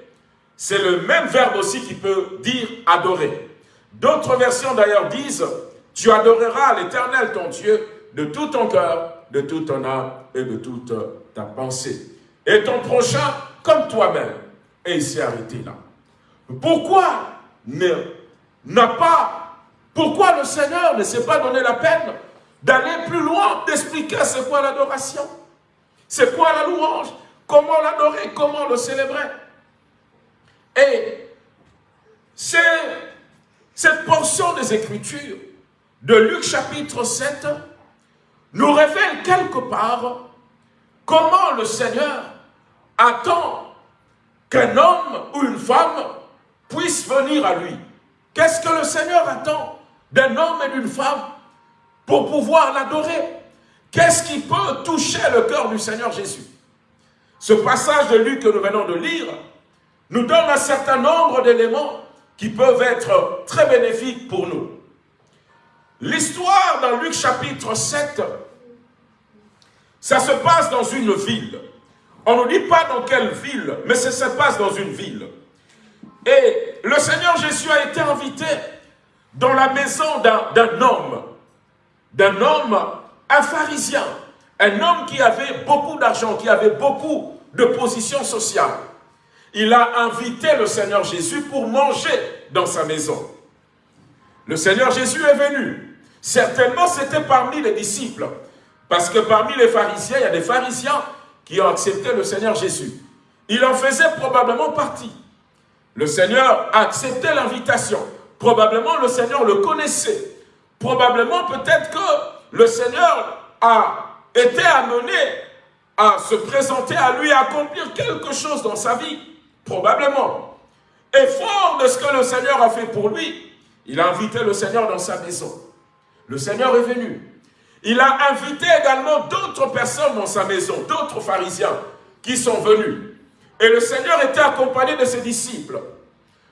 c'est le même verbe aussi qui peut dire adorer. D'autres versions d'ailleurs disent tu adoreras l'Éternel ton Dieu de tout ton cœur, de toute ton âme et de toute ta pensée. Et ton prochain comme toi-même. Et il s'est arrêté là. Pourquoi n'a pas, pourquoi le Seigneur ne s'est pas donné la peine d'aller plus loin, d'expliquer c'est quoi l'adoration? C'est quoi la louange? Comment l'adorer? Comment le célébrer? Et cette portion des Écritures de Luc chapitre 7 nous révèle quelque part comment le Seigneur attend qu'un homme ou une femme puisse venir à lui. Qu'est-ce que le Seigneur attend d'un homme et d'une femme pour pouvoir l'adorer? Qu'est-ce qui peut toucher le cœur du Seigneur Jésus? Ce passage de Luc que nous venons de lire nous donne un certain nombre d'éléments qui peuvent être très bénéfiques pour nous. L'histoire dans Luc chapitre 7, ça se passe dans une ville. On ne dit pas dans quelle ville, mais ça se passe dans une ville. Et le Seigneur Jésus a été invité dans la maison d'un homme, d'un homme, un pharisien, un homme qui avait beaucoup d'argent, qui avait beaucoup de position sociale. Il a invité le Seigneur Jésus pour manger dans sa maison. Le Seigneur Jésus est venu. Certainement, c'était parmi les disciples. Parce que parmi les pharisiens, il y a des pharisiens qui ont accepté le Seigneur Jésus. Il en faisait probablement partie. Le Seigneur a accepté l'invitation. Probablement, le Seigneur le connaissait. Probablement, peut-être que le Seigneur a été amené à se présenter à lui, à accomplir quelque chose dans sa vie. Probablement. Et fort de ce que le Seigneur a fait pour lui, il a invité le Seigneur dans sa maison. Le Seigneur est venu. Il a invité également d'autres personnes dans sa maison, d'autres pharisiens qui sont venus. Et le Seigneur était accompagné de ses disciples.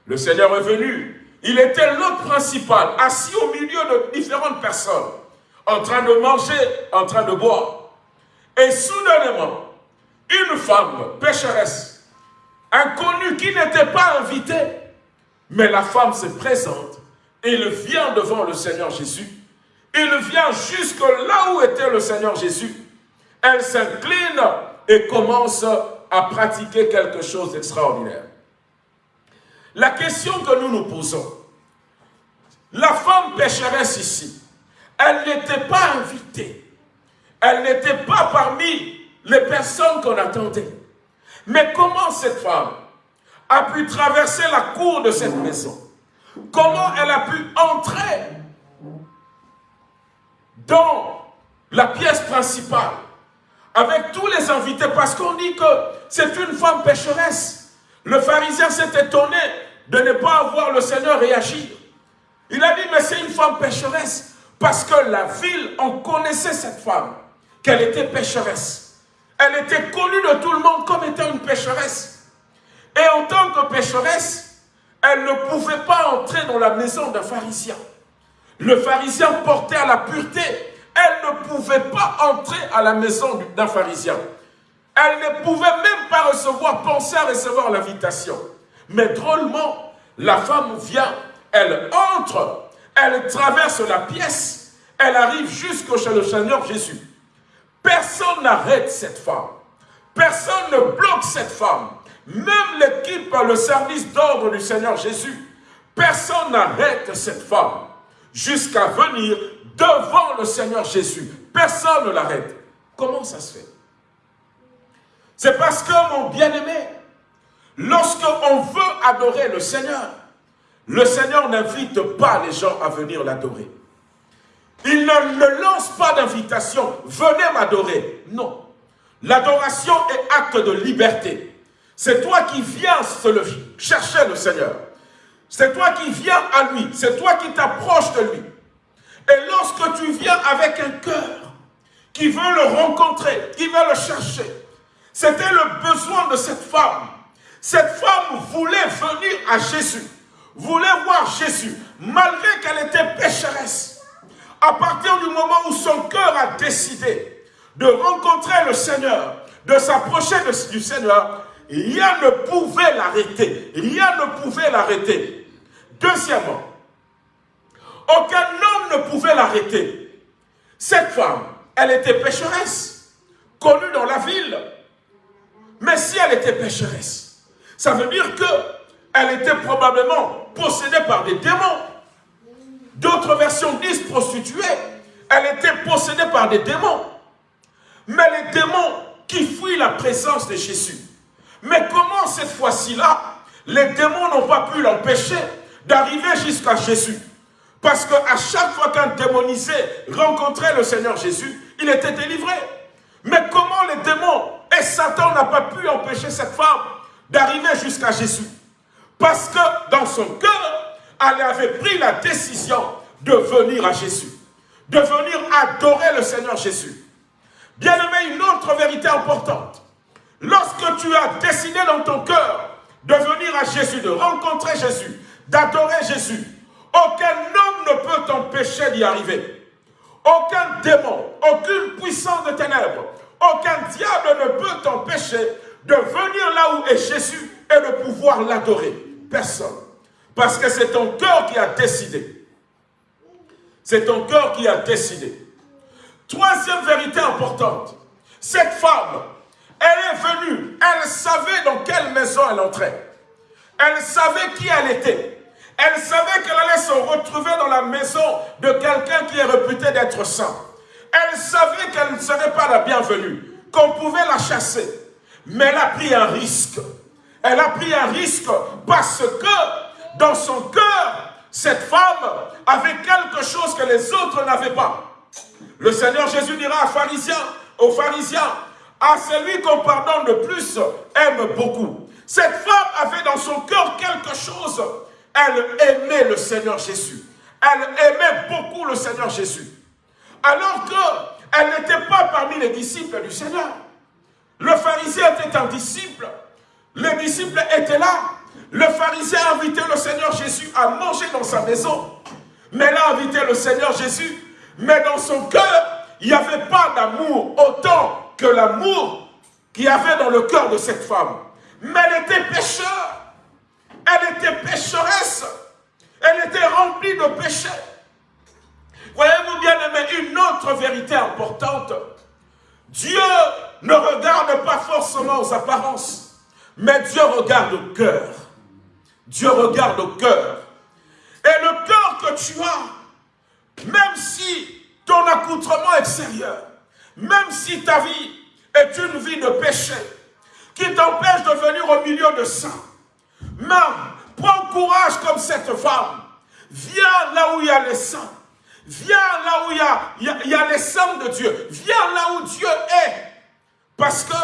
Le Seigneur est venu. Il était l'hôte principal, assis au milieu de différentes personnes, en train de manger, en train de boire. Et soudainement, une femme pécheresse, inconnue, qui n'était pas invitée, mais la femme se présente il vient devant le Seigneur Jésus il vient jusque là où était le Seigneur Jésus. Elle s'incline et commence à pratiquer quelque chose d'extraordinaire. La question que nous nous posons, La femme pécheresse ici, elle n'était pas invitée. Elle n'était pas parmi les personnes qu'on attendait. Mais comment cette femme a pu traverser la cour de cette maison? Comment elle a pu entrer dans la pièce principale avec tous les invités? Parce qu'on dit que c'est une femme pécheresse. Le pharisien s'est étonné de ne pas avoir le Seigneur réagir. Il a dit, mais c'est une femme pécheresse. Parce que la ville, on connaissait cette femme, qu'elle était pécheresse. Elle était connue de tout le monde comme étant une pécheresse. Et en tant que pécheresse, elle ne pouvait pas entrer dans la maison d'un pharisien. Le pharisien portait à la pureté. Elle ne pouvait pas entrer à la maison d'un pharisien. Elle ne pouvait même pas recevoir, penser à recevoir l'invitation. Mais drôlement, la femme vient, elle entre, elle traverse la pièce, elle arrive jusqu'au chez le Seigneur Jésus. Personne n'arrête cette femme. Personne ne bloque cette femme. Même l'équipe, le service d'ordre du Seigneur Jésus, personne n'arrête cette femme jusqu'à venir devant le Seigneur Jésus. Personne ne l'arrête. Comment ça se fait? C'est parce que, mon bien-aimé, lorsqu'on veut adorer le Seigneur, le Seigneur n'invite pas les gens à venir l'adorer. Il ne, lance pas d'invitation, venez m'adorer. Non. L'adoration est acte de liberté. C'est toi qui viens chercher le Seigneur. C'est toi qui viens à lui. C'est toi qui t'approches de lui. Et lorsque tu viens avec un cœur qui veut le rencontrer, qui veut le chercher, c'était le besoin de cette femme. Cette femme voulait venir à Jésus, voulait voir Jésus, malgré qu'elle était pécheresse. À partir du moment où son cœur a décidé de rencontrer le Seigneur, de s'approcher du Seigneur, Rien ne pouvait l'arrêter. Rien ne pouvait l'arrêter. Deuxièmement, aucun homme ne pouvait l'arrêter. Cette femme, elle était pécheresse, connue dans la ville. Mais si elle était pécheresse, ça veut dire qu'elle était probablement possédée par des démons. D'autres versions disent prostituée. Elle était possédée par des démons. Mais les démons qui fuient la présence de Jésus, mais comment cette fois-ci-là, les démons n'ont pas pu l'empêcher d'arriver jusqu'à Jésus? Parce qu'à chaque fois qu'un démonisé rencontrait le Seigneur Jésus, il était délivré. Mais comment les démons et Satan n'a pas pu empêcher cette femme d'arriver jusqu'à Jésus? Parce que dans son cœur, elle avait pris la décision de venir à Jésus, de venir adorer le Seigneur Jésus. Bien aimé, une autre vérité importante. Lorsque tu as décidé dans ton cœur de venir à Jésus, de rencontrer Jésus, d'adorer Jésus, aucun homme ne peut t'empêcher d'y arriver. Aucun démon, aucune puissance de ténèbres, aucun diable ne peut t'empêcher de venir là où est Jésus et de pouvoir l'adorer. Personne. Parce que c'est ton cœur qui a décidé. C'est ton cœur qui a décidé. Troisième vérité importante. Cette femme elle est venue, elle savait dans quelle maison elle entrait. Elle savait qui elle était. Elle savait qu'elle allait se retrouver dans la maison de quelqu'un qui est réputé d'être saint. Elle savait qu'elle ne serait pas la bienvenue, qu'on pouvait la chasser. Mais elle a pris un risque. Elle a pris un risque parce que dans son cœur, cette femme avait quelque chose que les autres n'avaient pas. Le Seigneur Jésus dira aux pharisiens, aux pharisiens, à celui qu'on pardonne le plus aime beaucoup. Cette femme avait dans son cœur quelque chose. Elle aimait le Seigneur Jésus. Elle aimait beaucoup le Seigneur Jésus. Alors qu'elle n'était pas parmi les disciples du Seigneur. Le pharisien était un disciple. Les disciples étaient là. Le pharisien a invité le Seigneur Jésus à manger dans sa maison. Mais a invité le Seigneur Jésus. Mais dans son cœur, il n'y avait pas d'amour autant que l'amour qu'il y avait dans le cœur de cette femme. Mais elle était pécheur. Elle était pécheresse. Elle était remplie de péchés. Voyez-vous bien aimé, une autre vérité importante. Dieu ne regarde pas forcément aux apparences, mais Dieu regarde au cœur. Dieu regarde au cœur. Et le cœur que tu as, même si ton accoutrement extérieur, même si ta vie est une vie de péché, qui t'empêche de venir au milieu de ça, même, prends courage comme cette femme, viens là où il y a les saints, viens là où il y a, il y a, les saints de Dieu, viens là où Dieu est, parce que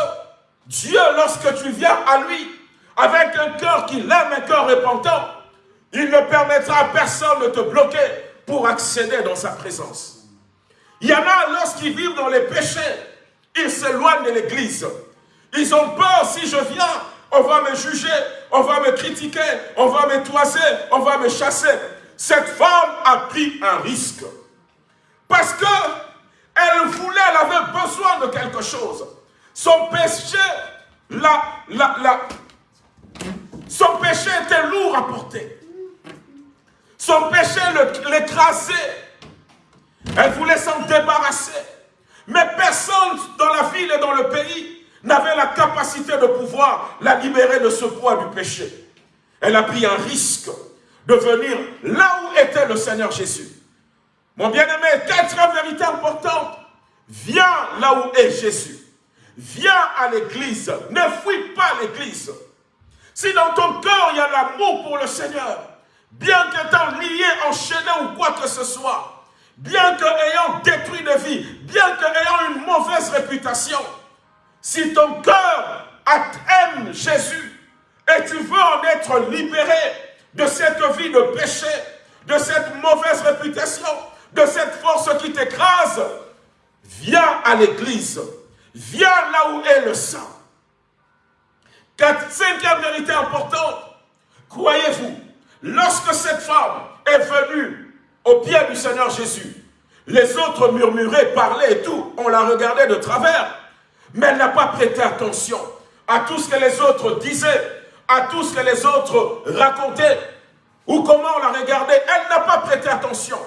Dieu, lorsque tu viens à lui, avec un cœur qui l'aime, un cœur repentant, il ne permettra à personne de te bloquer pour accéder dans sa présence. Il y en a, lorsqu'ils vivent dans les péchés, ils s'éloignent de l'église. Ils ont peur, si je viens, on va me juger, on va me critiquer, on va me toiser, on va me chasser. Cette femme a pris un risque. Parce que elle voulait, elle avait besoin de quelque chose. Son péché, la, la, la, son péché était lourd à porter. Son péché l'écrasait. Elle voulait s'en débarrasser. Mais personne dans la ville et dans le pays n'avait la capacité de pouvoir la libérer de ce poids du péché. Elle a pris un risque de venir là où était le Seigneur Jésus. Mon bien-aimé, quatre vérités importantes. Viens là où est Jésus. Viens à l'église. Ne fuis pas l'église. Si dans ton cœur il y a l'amour pour le Seigneur, bien qu'étant lié, enchaîné ou quoi que ce soit, bien qu'ayant détruit de vie, bien qu'ayant une mauvaise réputation, si ton cœur aime Jésus et tu veux en être libéré de cette vie de péché, de cette mauvaise réputation, de cette force qui t'écrase, viens à l'église, viens là où est le sang. Cinquième vérité importante, croyez-vous, lorsque cette femme est venue au pied du Seigneur Jésus, les autres murmuraient, parlaient et tout, on la regardait de travers, mais elle n'a pas prêté attention à tout ce que les autres disaient, à tout ce que les autres racontaient, ou comment on la regardait, elle n'a pas prêté attention,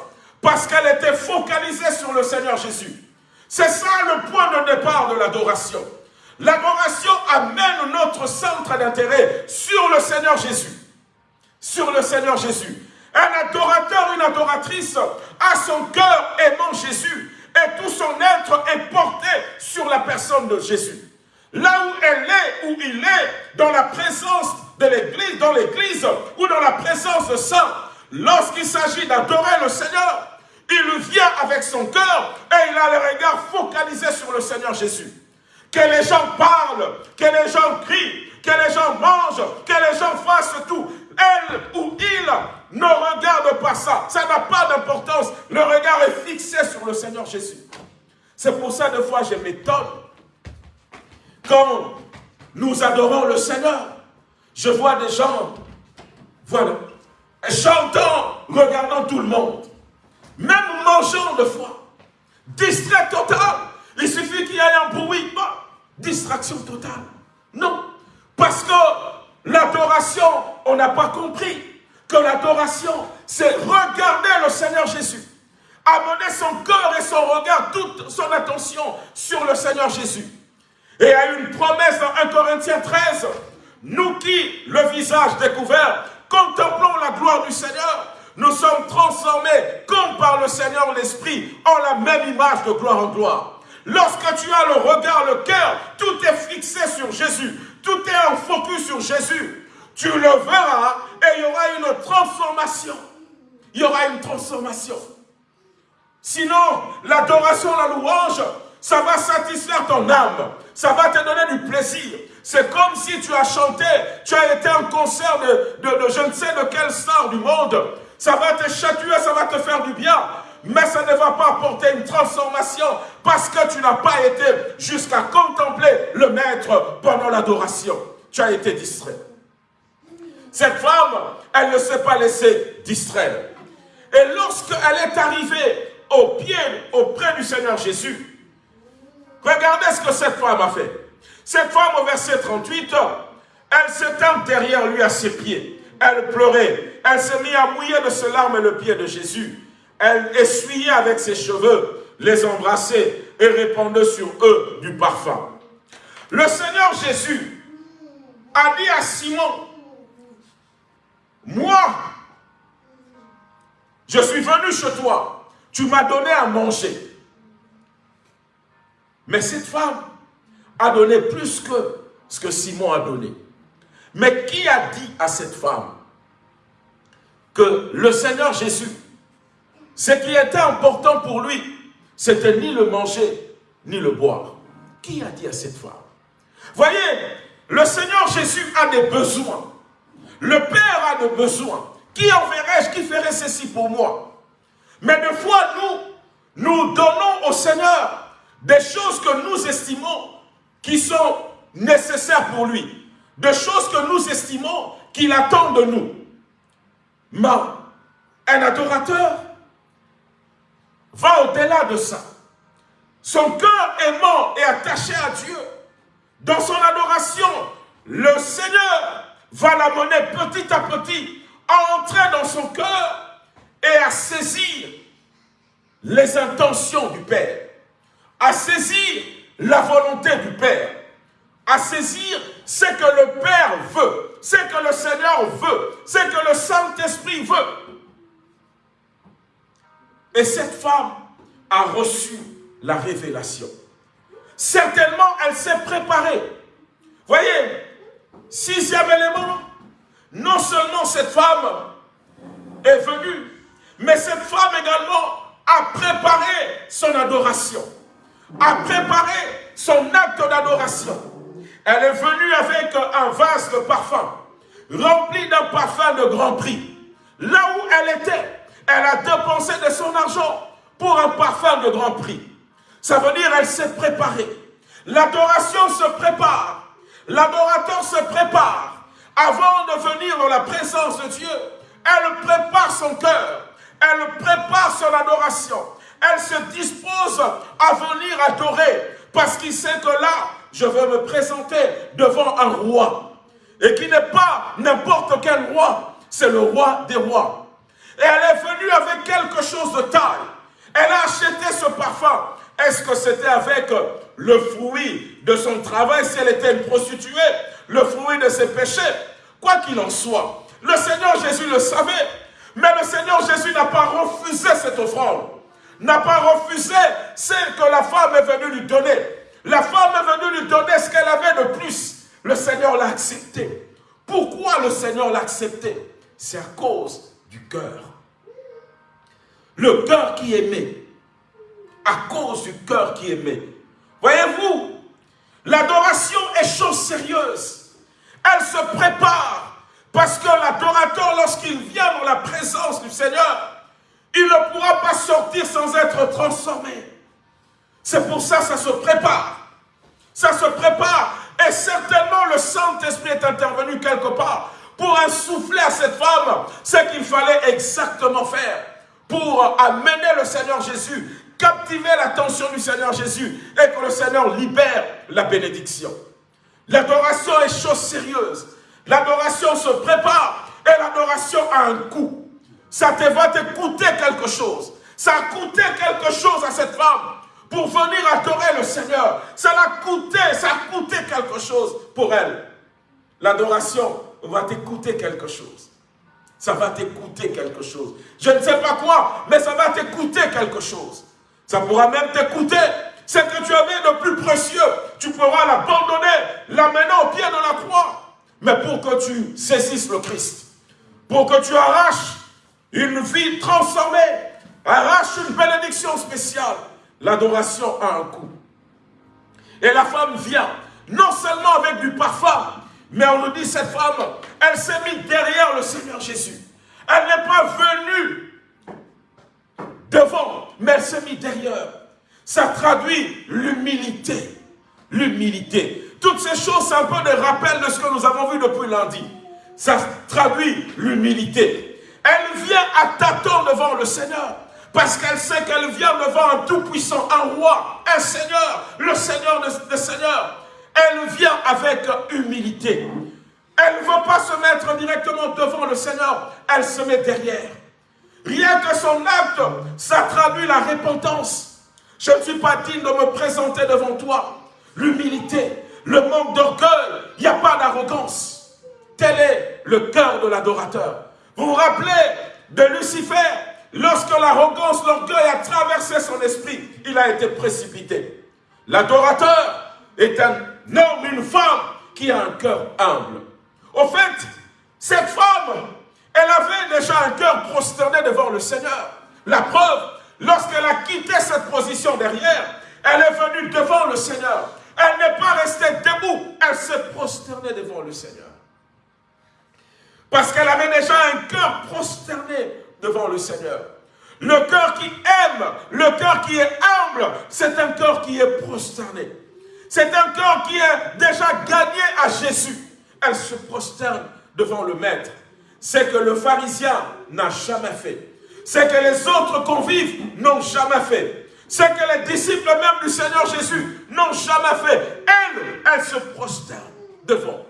parce qu'elle était focalisée sur le Seigneur Jésus. C'est ça le point de départ de l'adoration. L'adoration amène notre centre d'intérêt sur le Seigneur Jésus. Sur le Seigneur Jésus. Un adorateur, une adoratrice a son cœur aimant Jésus et tout son être est porté sur la personne de Jésus. Là où elle est, où il est, dans la présence de l'Église, dans l'Église ou dans la présence de saints, lorsqu'il s'agit d'adorer le Seigneur, il vient avec son cœur et il a le regard focalisé sur le Seigneur Jésus que les gens parlent, que les gens crient, que les gens mangent, que les gens fassent tout. Elle ou il ne regarde pas ça. Ça n'a pas d'importance. Le regard est fixé sur le Seigneur Jésus. C'est pour ça, des fois, je m'étonne. Quand nous adorons le Seigneur, je vois des gens, voilà, chantant, regardant tout le monde, même mangeant de foi, distrait total. Il suffit qu'il y ait un bruit, distraction totale. Non, parce que l'adoration, on n'a pas compris que l'adoration, c'est regarder le Seigneur Jésus. Amener son cœur et son regard, toute son attention sur le Seigneur Jésus. Et à une promesse dans 1 Corinthiens 13, nous qui, le visage découvert, contemplons la gloire du Seigneur, nous sommes transformés comme par le Seigneur l'Esprit en la même image de gloire en gloire. Lorsque tu as le regard, le cœur, tout est fixé sur Jésus. Tout est en focus sur Jésus. Tu le verras et il y aura une transformation. Il y aura une transformation. Sinon, l'adoration, la louange, ça va satisfaire ton âme. Ça va te donner du plaisir. C'est comme si tu as chanté, tu as été en concert de, je ne sais de quelle star du monde. Ça va te chatuer, ça va te faire du bien mais ça ne va pas apporter une transformation parce que tu n'as pas été jusqu'à contempler le Maître pendant l'adoration. Tu as été distrait. Cette femme, elle ne s'est pas laissée distraire. Et lorsqu'elle est arrivée au pied, auprès du Seigneur Jésus, regardez ce que cette femme a fait. Cette femme, au verset 38, elle s'étend derrière lui à ses pieds. Elle pleurait. Elle s'est mise à mouiller de ses larmes le pied de Jésus. Elle essuyait avec ses cheveux, les embrassait et répandait sur eux du parfum. Le Seigneur Jésus a dit à Simon, moi, Je suis venu chez toi. Tu m'as donné à manger. Mais cette femme a donné plus que ce que Simon a donné. Mais qui a dit à cette femme que le Seigneur Jésus, ce qui était important pour lui, c'était ni le manger, ni le boire. Qui a dit à cette femme? Voyez, le Seigneur Jésus a des besoins. Le Père a des besoins. Qui enverrai-je Qui ferait ceci pour moi? Mais des fois, nous, nous donnons au Seigneur des choses que nous estimons qui sont nécessaires pour lui. Des choses que nous estimons qu'il attend de nous. Mais un adorateur va au-delà de ça. Son cœur aimant et attaché à Dieu. Dans son adoration, le Seigneur va l'amener petit à petit à entrer dans son cœur et à saisir les intentions du Père, à saisir la volonté du Père, à saisir ce que le Père veut, ce que le Seigneur veut, ce que le Saint-Esprit veut. Et cette femme a reçu la révélation. Certainement, elle s'est préparée. Voyez, sixième élément, non seulement cette femme est venue, mais cette femme également a préparé son adoration, a préparé son acte d'adoration. Elle est venue avec un vase de parfum, rempli d'un parfum de grand prix. Là où elle était, elle a dépensé de son argent pour un parfum de grand prix. Ça veut dire elle s'est préparée. L'adoration se prépare. L'adorateur se prépare. Avant de venir dans la présence de Dieu, elle prépare son cœur. Elle prépare son adoration. Elle se dispose à venir adorer parce qu'il sait que là, je vais me présenter devant un roi. Et qui n'est pas n'importe quel roi, c'est le roi des rois. Et elle est venue avec quelque chose de taille. Elle a acheté ce parfum. Est-ce que c'était avec le fruit de son travail, si elle était une prostituée, le fruit de ses péchés? Quoi qu'il en soit, le Seigneur Jésus le savait. Mais le Seigneur Jésus n'a pas refusé cette offrande. N'a pas refusé celle que la femme est venue lui donner. La femme est venue lui donner ce qu'elle avait de plus. Le Seigneur l'a accepté. Pourquoi le Seigneur l'a accepté? C'est à cause du cœur. Le cœur qui aimait. À cause du cœur qui aimait. Voyez-vous, l'adoration est chose sérieuse. Elle se prépare. Parce que l'adorateur, lorsqu'il vient dans la présence du Seigneur, il ne pourra pas sortir sans être transformé. C'est pour ça que ça se prépare. Ça se prépare. Et certainement le Saint-Esprit est intervenu quelque part pour insouffler à cette femme ce qu'il fallait exactement faire pour amener le Seigneur Jésus, captiver l'attention du Seigneur Jésus et que le Seigneur libère la bénédiction. L'adoration est chose sérieuse. L'adoration se prépare et l'adoration a un coût. Ça te va te coûter quelque chose. Ça a coûté quelque chose à cette femme pour venir adorer le Seigneur. Ça l'a coûté, ça a coûté quelque chose pour elle. L'adoration va t'écouter quelque chose. Ça va t'écouter quelque chose. Je ne sais pas quoi, mais ça va t'écouter quelque chose. Ça pourra même t'écouter ce que tu avais de plus précieux. Tu pourras l'abandonner, l'amener au pied de la croix. Mais pour que tu saisisses le Christ, pour que tu arraches une vie transformée, arrache une bénédiction spéciale, l'adoration a un coût. Et la femme vient, non seulement avec du parfum, mais on nous dit cette femme, elle s'est mise derrière le Seigneur Jésus. Elle n'est pas venue devant, mais elle s'est mise derrière. Ça traduit l'humilité. L'humilité. Toutes ces choses, c'est un peu des rappels de ce que nous avons vu depuis lundi. Ça traduit l'humilité. Elle vient à tâtons devant le Seigneur. Parce qu'elle sait qu'elle vient devant un tout-puissant, un roi, un Seigneur, le Seigneur des Seigneurs. Elle vient avec humilité. Elle ne veut pas se mettre directement devant le Seigneur, elle se met derrière. Rien que son acte, ça traduit la repentance. Je ne suis pas digne de me présenter devant toi. L'humilité, le manque d'orgueil, il n'y a pas d'arrogance. Tel est le cœur de l'adorateur. Vous vous rappelez de Lucifer? Lorsque l'arrogance, l'orgueil a traversé son esprit, il a été précipité. L'adorateur est un homme, une femme qui a un cœur humble. Au fait, cette femme, elle avait déjà un cœur prosterné devant le Seigneur. La preuve, lorsqu'elle a quitté cette position derrière, elle est venue devant le Seigneur. Elle n'est pas restée debout, elle s'est prosternée devant le Seigneur. Parce qu'elle avait déjà un cœur prosterné devant le Seigneur. Le cœur qui aime, le cœur qui est humble, c'est un cœur qui est prosterné. C'est un cœur qui est déjà gagné à Jésus. Elle se prosterne devant le Maître. C'est que le pharisien n'a jamais fait. C'est que les autres convives n'ont jamais fait. C'est que les disciples même du Seigneur Jésus n'ont jamais fait. Elle, elle se prosterne devant.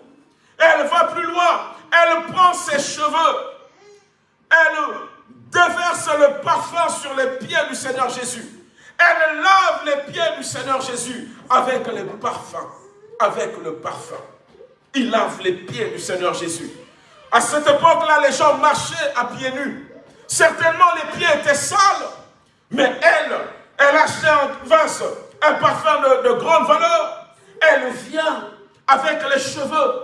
Elle va plus loin. Elle prend ses cheveux. Elle déverse le parfum sur les pieds du Seigneur Jésus. Elle lave les pieds du Seigneur Jésus avec le parfum. Avec le parfum. Il lave les pieds du Seigneur Jésus. À cette époque-là, les gens marchaient à pieds nus. Certainement, les pieds étaient sales. Mais elle, elle achetait un parfum de grande valeur. Elle vient avec les cheveux.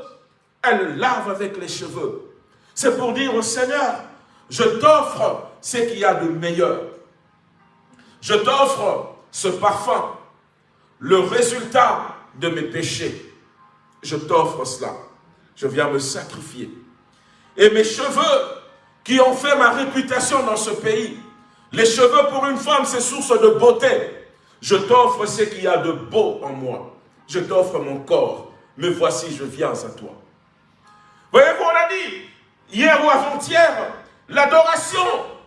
Elle lave avec les cheveux. C'est pour dire au Seigneur, je t'offre ce qu'il y a de meilleur. Je t'offre ce parfum, le résultat de mes péchés. Je t'offre cela. Je viens me sacrifier. Et mes cheveux qui ont fait ma réputation dans ce pays, les cheveux pour une femme, c'est source de beauté. Je t'offre ce qu'il y a de beau en moi. Je t'offre mon corps. Mais voici, je viens à toi. Voyez-vous, on a dit, hier ou avant-hier, l'adoration,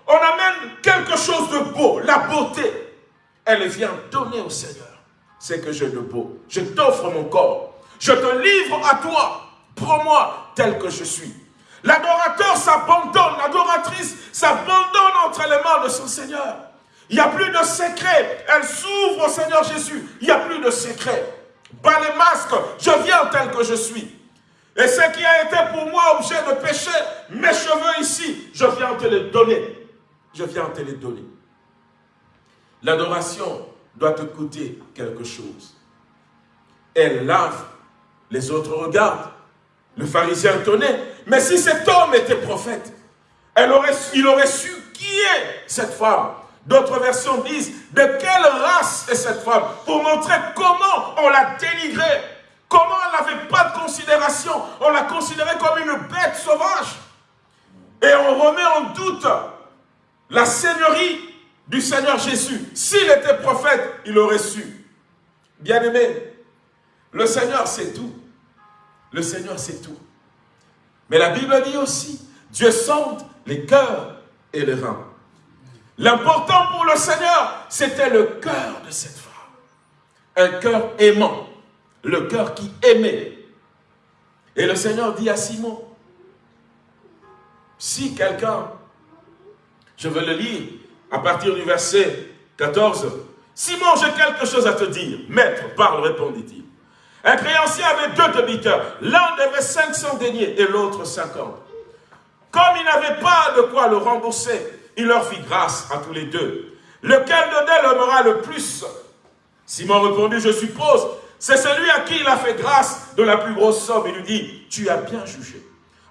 on amène quelque chose de beau, la beauté. Elle vient donner au Seigneur ce que j'ai de beau. Je t'offre mon corps. Je te livre à toi. Prends-moi tel que je suis. L'adorateur s'abandonne, l'adoratrice s'abandonne entre les mains de son Seigneur. Il n'y a plus de secret. Elle s'ouvre au Seigneur Jésus. Il n'y a plus de secret. Bas les masques, je viens tel que je suis. Et ce qui a été pour moi objet de péché, mes cheveux ici, je viens te les donner. Je viens te les donner. L'adoration doit te coûter quelque chose. Elle lave, les autres regardent. Le pharisien étonné, mais si cet homme était prophète, il aurait su qui est cette femme. D'autres versions disent de quelle race est cette femme? Pour montrer comment on l'a dénigrée, comment elle n'avait pas de considération? On l'a considérée comme une bête sauvage. Et on remet en doute la seigneurie du Seigneur Jésus. S'il était prophète, il aurait su. Bien-aimé, le Seigneur sait tout. Le Seigneur sait tout. Mais la Bible dit aussi, Dieu sonde les cœurs et les reins. L'important pour le Seigneur, c'était le cœur de cette femme. Un cœur aimant, le cœur qui aimait. Et le Seigneur dit à Simon, si quelqu'un, je veux le lire à partir du verset 14, Simon, j'ai quelque chose à te dire. Maître, parle, répondit-il. Un créancier avait deux débiteurs. L'un devait 500 deniers et l'autre 50. Comme il n'avait pas de quoi le rembourser, il leur fit grâce à tous les deux. Lequel de l'aimera le plus? Simon répondit, je suppose, c'est celui à qui il a fait grâce de la plus grosse somme. Il lui dit, tu as bien jugé.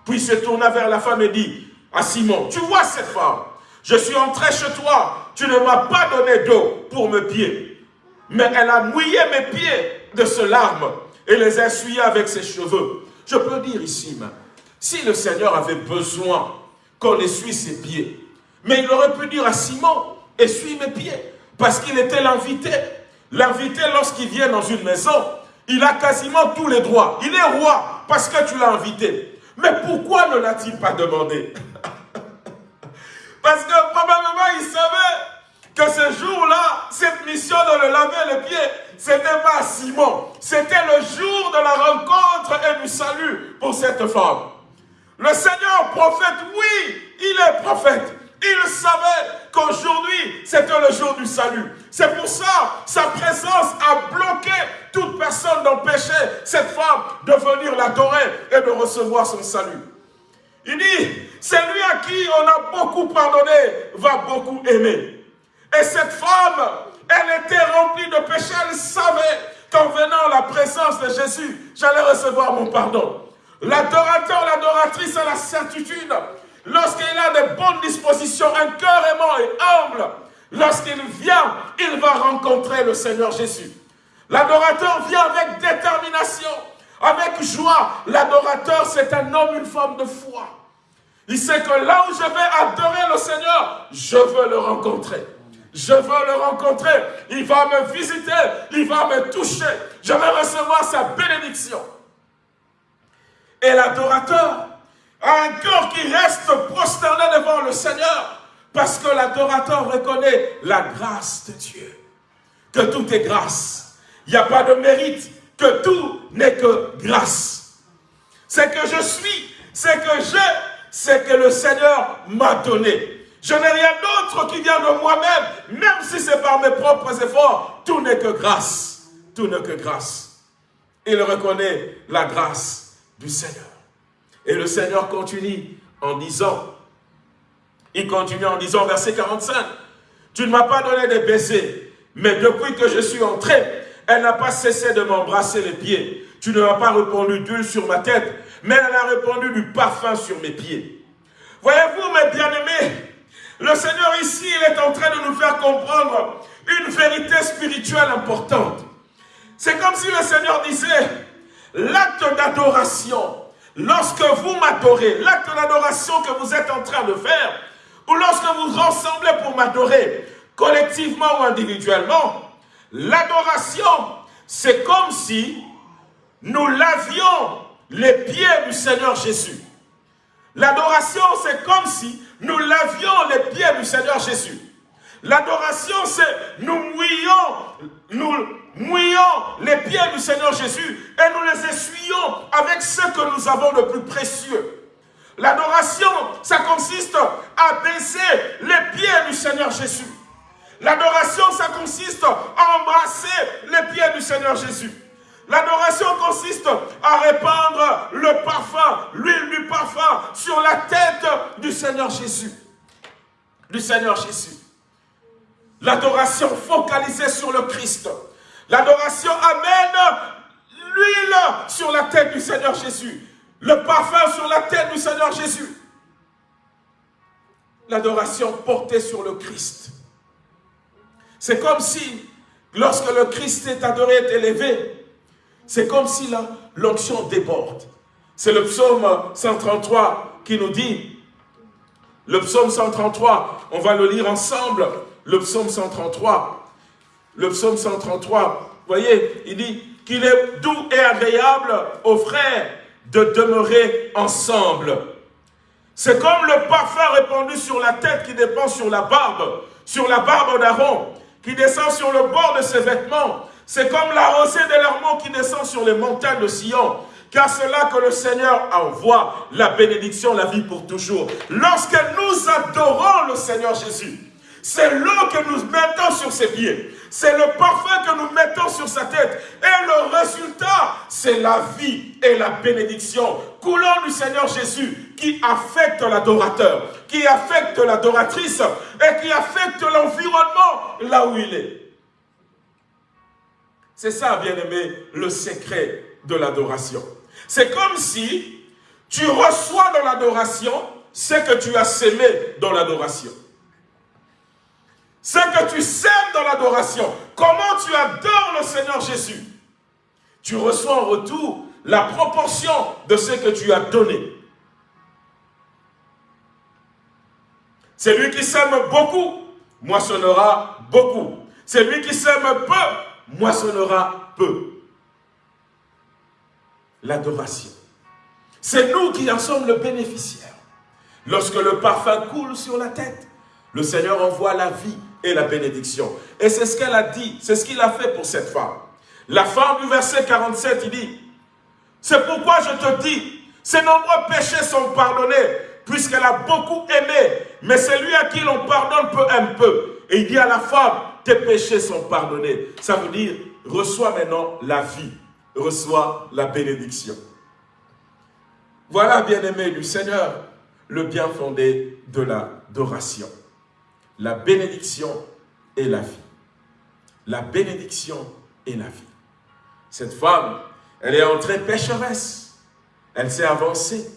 Puis il se tourna vers la femme et dit à Simon, tu vois cette femme, je suis entré chez toi, tu ne m'as pas donné d'eau pour mes pieds, mais elle a mouillé mes pieds de ce larme et les essuyé avec ses cheveux. Je peux dire ici, si le Seigneur avait besoin qu'on essuie ses pieds, mais il aurait pu dire à Simon, essuie mes pieds, parce qu'il était l'invité. L'invité, lorsqu'il vient dans une maison, il a quasiment tous les droits. Il est roi parce que tu l'as invité. Mais pourquoi ne l'a-t-il pas demandé? Parce que probablement il savait que ce jour-là, cette mission de le laver les pieds, c'était pas Simon. C'était le jour de la rencontre et du salut pour cette femme. Le Seigneur prophète, oui, il est prophète. Il savait qu'aujourd'hui, c'était le jour du salut. C'est pour ça, sa présence a bloqué toute personne d'empêcher cette femme de venir l'adorer et de recevoir son salut. Il dit, celui à qui on a beaucoup pardonné va beaucoup aimer. Et cette femme, elle était remplie de péchés, elle savait qu'en venant à la présence de Jésus, j'allais recevoir mon pardon. L'adorateur, l'adoratrice a la certitude, lorsqu'il a de bonnes dispositions, un cœur aimant et humble, lorsqu'il vient, il va rencontrer le Seigneur Jésus. L'adorateur vient avec détermination, avec joie. L'adorateur, c'est un homme, une femme de foi. Il sait que là où je vais adorer le Seigneur, je veux le rencontrer. Je veux le rencontrer. Il va me visiter. Il va me toucher. Je vais recevoir sa bénédiction. Et l'adorateur un cœur qui reste prosterné devant le Seigneur. Parce que l'adorateur reconnaît la grâce de Dieu. Que tout est grâce. Il n'y a pas de mérite. Que tout n'est que grâce. C'est que je suis, c'est que j'ai, c'est que le Seigneur m'a donné. Je n'ai rien d'autre qui vient de moi-même, même si c'est par mes propres efforts. Tout n'est que grâce. Tout n'est que grâce. Il reconnaît la grâce du Seigneur. Et le Seigneur continue en disant, il continue en disant, verset 45, « Tu ne m'as pas donné de baisers, mais depuis que je suis entré, elle n'a pas cessé de m'embrasser les pieds. Tu ne m'as pas répondu d'huile sur ma tête, mais elle a répondu du parfum sur mes pieds. Voyez-vous, mes bien-aimés, le Seigneur ici, il est en train de nous faire comprendre une vérité spirituelle importante. C'est comme si le Seigneur disait, l'acte d'adoration, lorsque vous m'adorez, l'acte d'adoration que vous êtes en train de faire, ou lorsque vous rassemblez pour m'adorer, collectivement ou individuellement, l'adoration, c'est comme si nous lavions les pieds du Seigneur Jésus. L'adoration, c'est comme si nous lavions les pieds du Seigneur Jésus. L'adoration, c'est nous mouillons, nous mouillons les pieds du Seigneur Jésus et nous les essuyons avec ce que nous avons de plus précieux. L'adoration, ça consiste à baiser les pieds du Seigneur Jésus. L'adoration, ça consiste à embrasser les pieds du Seigneur Jésus. L'adoration consiste à répandre le parfum, l'huile du parfum sur la tête du Seigneur Jésus. Du Seigneur Jésus. L'adoration focalisée sur le Christ. L'adoration amène l'huile sur la tête du Seigneur Jésus. Le parfum sur la tête du Seigneur Jésus. L'adoration portée sur le Christ. C'est comme si, lorsque le Christ est adoré, est élevé, c'est comme si l'onction déborde. C'est le psaume 133 qui nous dit, le psaume 133, on va le lire ensemble, le psaume 133. Le psaume 133, vous voyez, il dit qu'il est doux et agréable aux frères de demeurer ensemble. C'est comme le parfum répandu sur la tête qui dépend sur la barbe, sur la barbe d'Aaron, qui descend sur le bord de ses vêtements, c'est comme la rosée de l'Hermont qui descend sur les montagnes de Sion. Car c'est là que le Seigneur envoie la bénédiction, la vie pour toujours. Lorsque nous adorons le Seigneur Jésus, c'est l'eau que nous mettons sur ses pieds. C'est le parfum que nous mettons sur sa tête. Et le résultat, c'est la vie et la bénédiction coulant du Seigneur Jésus qui affecte l'adorateur, qui affecte l'adoratrice et qui affecte l'environnement là où il est. C'est ça, bien-aimé, le secret de l'adoration. C'est comme si tu reçois dans l'adoration ce que tu as sémé dans l'adoration. Ce que tu sèmes dans l'adoration. Comment tu adores le Seigneur Jésus? Tu reçois en retour la proportion de ce que tu as donné. Celui qui sème beaucoup moissonnera beaucoup. Celui qui sème peu moissonnera peu. L'adoration. C'est nous qui en sommes le bénéficiaire. Lorsque le parfum coule sur la tête, le Seigneur envoie la vie et la bénédiction. Et c'est ce qu'elle a dit, c'est ce qu'il a fait pour cette femme. La fin du verset 47, il dit, c'est pourquoi je te dis, ses nombreux péchés sont pardonnés, puisqu'elle a beaucoup aimé, mais celui à qui l'on pardonne peu un peu. Et il dit à la femme, tes péchés sont pardonnés. Ça veut dire, reçois maintenant la vie, reçois la bénédiction. Voilà, bien-aimé du Seigneur, le bien fondé de l'adoration. La bénédiction et la vie. La bénédiction et la vie. Cette femme, elle est entrée pécheresse. Elle s'est avancée,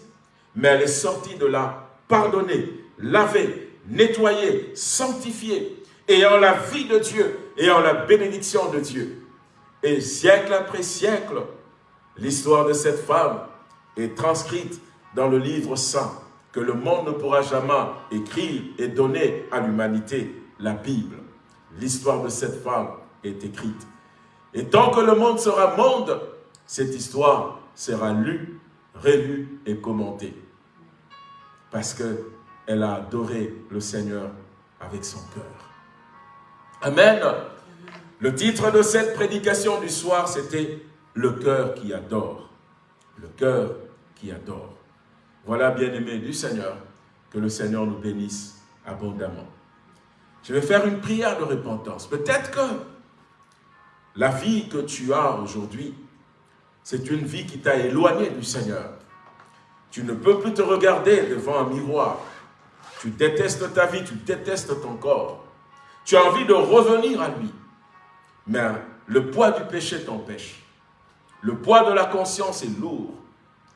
mais elle est sortie de là pardonnée, lavée, nettoyée, sanctifiée, ayant la vie de Dieu, ayant la bénédiction de Dieu. Et siècle après siècle, l'histoire de cette femme est transcrite dans le livre saint que le monde ne pourra jamais écrire et donner à l'humanité, la Bible. L'histoire de cette femme est écrite. Et tant que le monde sera monde, cette histoire sera lue, relue et commentée. Parce qu'elle a adoré le Seigneur avec son cœur. Amen. Le titre de cette prédication du soir, c'était « Le cœur qui adore ». Le cœur qui adore. Voilà, bien-aimés du Seigneur, que le Seigneur nous bénisse abondamment. Je vais faire une prière de repentance. Peut-être que la vie que tu as aujourd'hui, c'est une vie qui t'a éloigné du Seigneur. Tu ne peux plus te regarder devant un miroir. Tu détestes ta vie, tu détestes ton corps. Tu as envie de revenir à lui. Mais le poids du péché t'empêche. Le poids de la conscience est lourd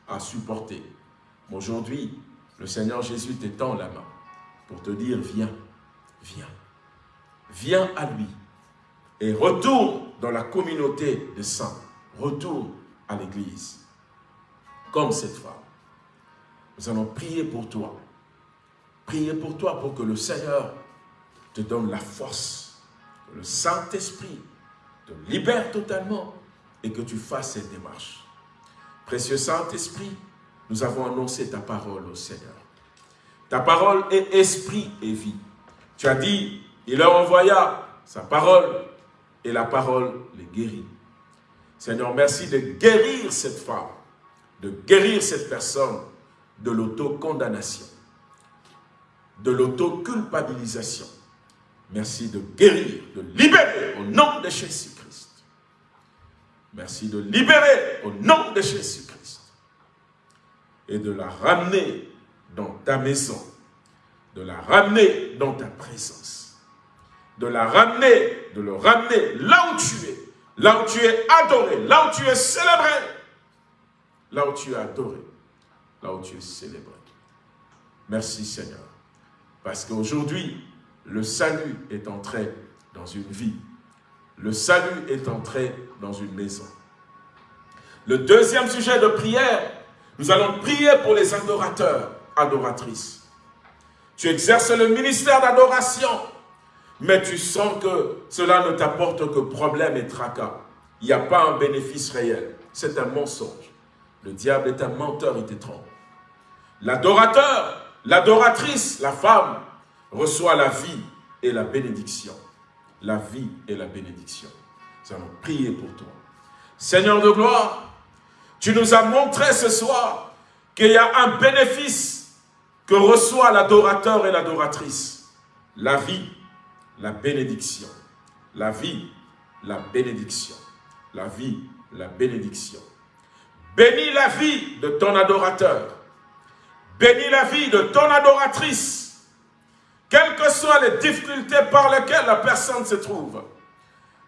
à supporter. Aujourd'hui, le Seigneur Jésus t'étend la main pour te dire, viens, viens. Viens à lui et retourne dans la communauté des saints. Retourne à l'église. Comme cette femme. Nous allons prier pour toi. Prier pour toi pour que le Seigneur te donne la force. Que le Saint-Esprit te libère totalement et que tu fasses cette démarche. Précieux Saint-Esprit, nous avons annoncé ta parole au Seigneur. Ta parole est esprit et vie. Tu as dit, il leur envoya sa parole et la parole les guérit. Seigneur, merci de guérir cette femme, de guérir cette personne de l'autocondamnation, de l'autoculpabilisation. Merci de guérir, de libérer au nom de Jésus-Christ. Merci de libérer au nom de Jésus-Christ. Et de la ramener dans ta maison, de la ramener dans ta présence de la ramener, de le ramener là où tu es, là où tu es adoré, là où tu es célébré, là où tu es adoré, là où tu es célébré. Merci Seigneur, parce qu'aujourd'hui, le salut est entré dans une vie. Le salut est entré dans une maison. Le deuxième sujet de prière, nous allons prier pour les adorateurs, adoratrices. Tu exerces le ministère d'adoration mais tu sens que cela ne t'apporte que problème et tracas. Il n'y a pas un bénéfice réel. C'est un mensonge. Le diable est un menteur, il te trompe. L'adorateur, l'adoratrice, la femme, reçoit la vie et la bénédiction. La vie et la bénédiction. Nous allons prier pour toi. Seigneur de gloire, tu nous as montré ce soir qu'il y a un bénéfice que reçoit l'adorateur et l'adoratrice. La vie la bénédiction. La vie, la bénédiction. La vie, la bénédiction. Bénis la vie de ton adorateur. Bénis la vie de ton adoratrice. Quelles que soient les difficultés par lesquelles la personne se trouve.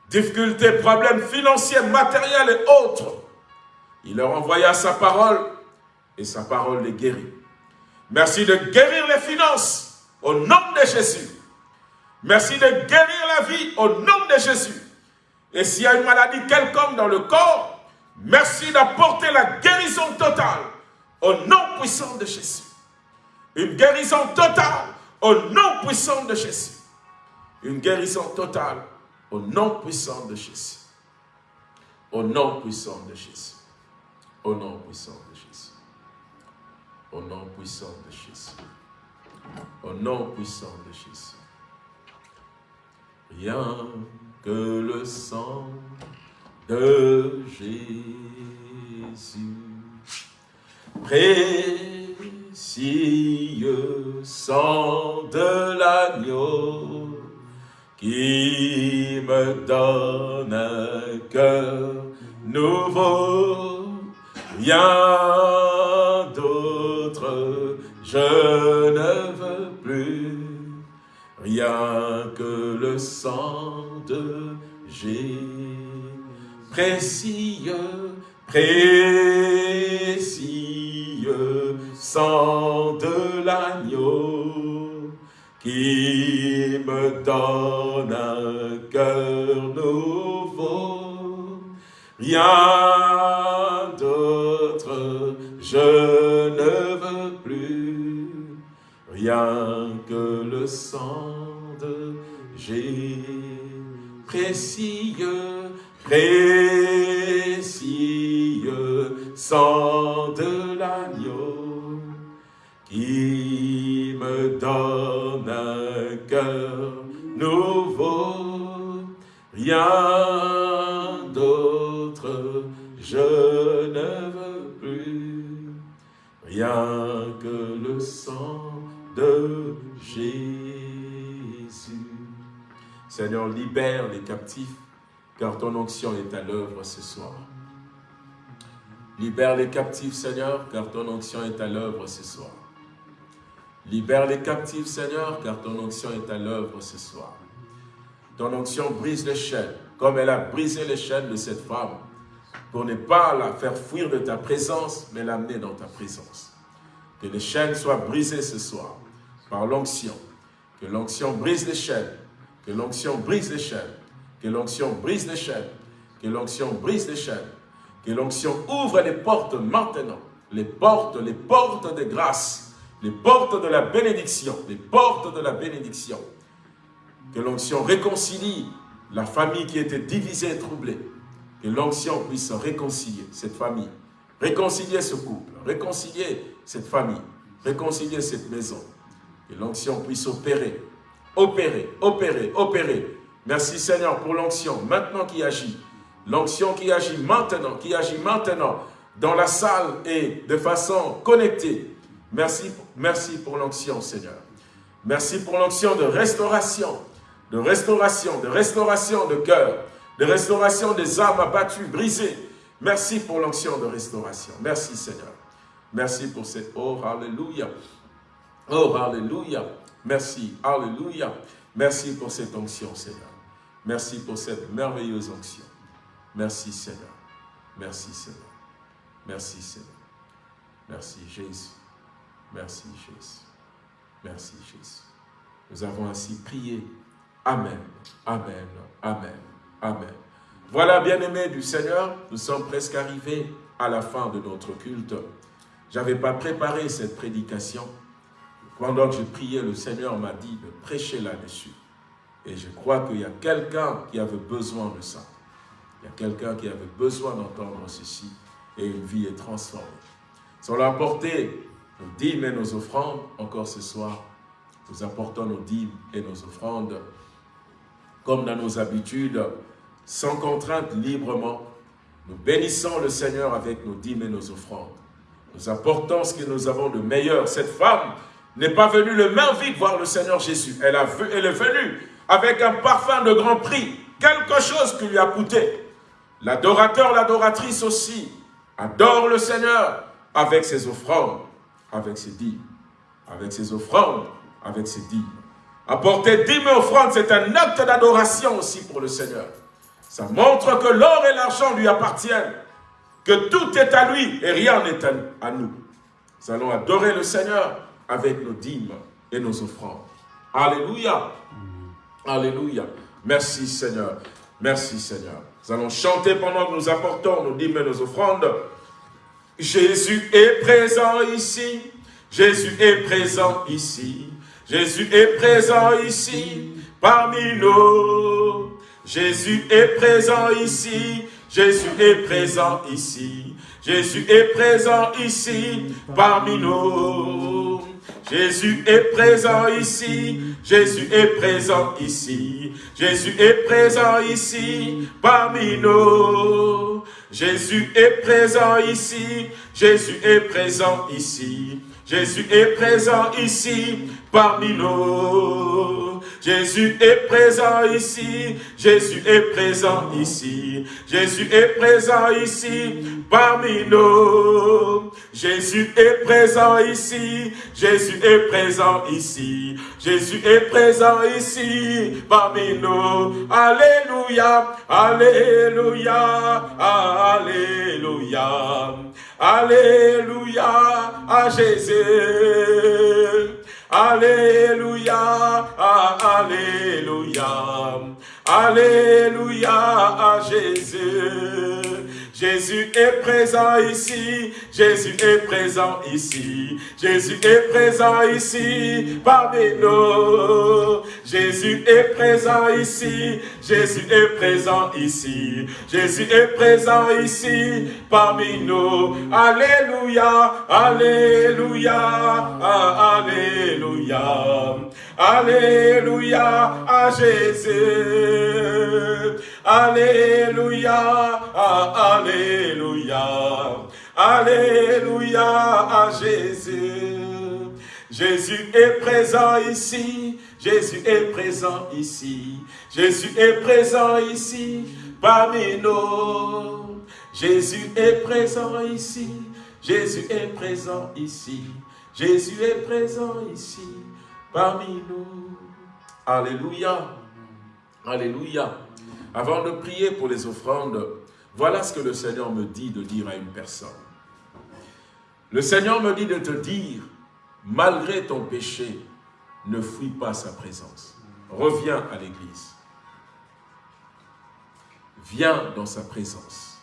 Difficultés, problèmes financiers, matériels et autres. Il leur envoya sa parole et sa parole les guérit. Merci de guérir les finances au nom de Jésus. Merci de guérir la vie au nom de Jésus. Et s'il y a une maladie quelconque dans le corps, merci d'apporter la guérison totale au nom puissant de Jésus. Une guérison totale au nom puissant de Jésus. Une guérison totale au nom puissant de Jésus. Au nom puissant de Jésus. Au nom puissant de Jésus. Au nom puissant de Jésus. Au nom puissant de Jésus rien que le sang de Jésus. Précieux sang de l'agneau qui me donne un cœur nouveau, rien d'autre je rien que le sang de Jésus, précieux, précieux, sang de l'agneau, qui me donne un cœur nouveau, rien je ne veux plus, rien que le sang de Jésus, précieux, précieux, sang de l'agneau, qui me donne un cœur nouveau, que le sang de Jésus. Seigneur, libère les captifs, car ton onction est à l'œuvre ce soir. Libère les captifs, Seigneur, car ton onction est à l'œuvre ce soir. Libère les captifs, Seigneur, car ton onction est à l'œuvre ce soir. Ton onction brise les chaînes, comme elle a brisé les chaînes de cette femme, pour ne pas la faire fuir de ta présence, mais l'amener dans ta présence. Que les chaînes soient brisées ce soir par l'onction. Que l'onction brise les chaînes. Que l'onction brise les chaînes. Que l'onction brise les chaînes. Que l'onction brise les chaînes. Que l'onction ouvre les portes maintenant. Les portes, les portes de grâce. Les portes de la bénédiction. Les portes de la bénédiction. Que l'onction réconcilie la famille qui était divisée et troublée. Que l'onction puisse réconcilier cette famille. Réconcilier ce couple. Réconcilier cette famille. Réconcilier cette maison. Que l'onction puisse opérer, opérer, opérer, opérer. Merci Seigneur pour l'onction maintenant qui agit. L'onction qui agit maintenant, qui agit maintenant dans la salle et de façon connectée. Merci, merci pour l'onction Seigneur. Merci pour l'onction de restauration, de restauration, de restauration de cœur, de restauration des âmes abattues, brisées. Merci pour l'onction de restauration. Merci Seigneur. Merci pour cette... Oh, Alléluia. Oh, Alléluia. Merci, Alléluia. Merci pour cette onction, Seigneur. Merci pour cette merveilleuse onction. Merci, Seigneur. Merci, Seigneur. Merci, Seigneur. Merci, Jésus. Merci, Jésus. Merci, Jésus. Nous avons ainsi prié. Amen. Amen. Amen. Amen. Voilà, bien-aimés du Seigneur, nous sommes presque arrivés à la fin de notre culte. Je n'avais pas préparé cette prédication. Pendant que je priais, le Seigneur m'a dit de prêcher là-dessus. Et je crois qu'il y a quelqu'un qui avait besoin de ça. Il y a quelqu'un qui avait besoin d'entendre ceci et une vie est transformée. On l'a apporté nos dîmes et nos offrandes, encore ce soir, nous apportons nos dîmes et nos offrandes comme dans nos habitudes, sans contrainte, librement. Nous bénissons le Seigneur avec nos dîmes et nos offrandes. Nous apportons ce que nous avons de meilleur. Cette femme n'est pas venue le main vide voir le Seigneur Jésus. Elle, a, elle est venue avec un parfum de grand prix, quelque chose qui lui a coûté. L'adorateur, l'adoratrice aussi, adore le Seigneur avec ses offrandes, avec ses dîmes, avec ses offrandes, avec ses dîmes. Apporter dîmes et offrandes, c'est un acte d'adoration aussi pour le Seigneur. Ça montre que l'or et l'argent lui appartiennent, que tout est à lui et rien n'est à nous. Nous allons adorer le Seigneur avec nos dîmes et nos offrandes. Alléluia. Alléluia. Merci Seigneur. Merci Seigneur. Nous allons chanter pendant que nous apportons nos dîmes et nos offrandes. Jésus est présent ici. Jésus est présent ici. Jésus est présent ici parmi nous. Jésus est présent ici. Jésus est présent ici. Jésus est présent ici parmi nous. Jésus est présent ici, Jésus est présent ici, Jésus est présent ici parmi nous. Jésus est présent ici, Jésus est présent ici, Jésus est présent ici parmi nous. Jésus est présent ici, Jésus est présent ici, Jésus est présent ici parmi nous. Jésus est présent ici, Jésus est présent ici, Jésus est présent ici parmi nous. Alléluia, Alléluia, Alléluia, Alléluia à Jésus. Alléluia, Alléluia, Alléluia à Jésus. Jésus est présent ici, Jésus est présent ici, Jésus est présent ici. Parmi nous. Jésus est présent ici, Jésus est présent ici, Jésus est présent ici. Parmi nous. Alléluia, Alléluia, Alléluia, Alléluia à Jésus. Alléluia, Alléluia, Alléluia à Jésus. Jésus est présent ici, Jésus est présent ici, Jésus est présent ici parmi nous. Jésus est présent ici, Jésus est présent ici, Jésus est présent ici parmi nous. Alléluia, Alléluia. Avant de prier pour les offrandes, voilà ce que le Seigneur me dit de dire à une personne. Le Seigneur me dit de te dire, malgré ton péché, ne fuis pas sa présence. Reviens à l'église. Viens dans sa présence.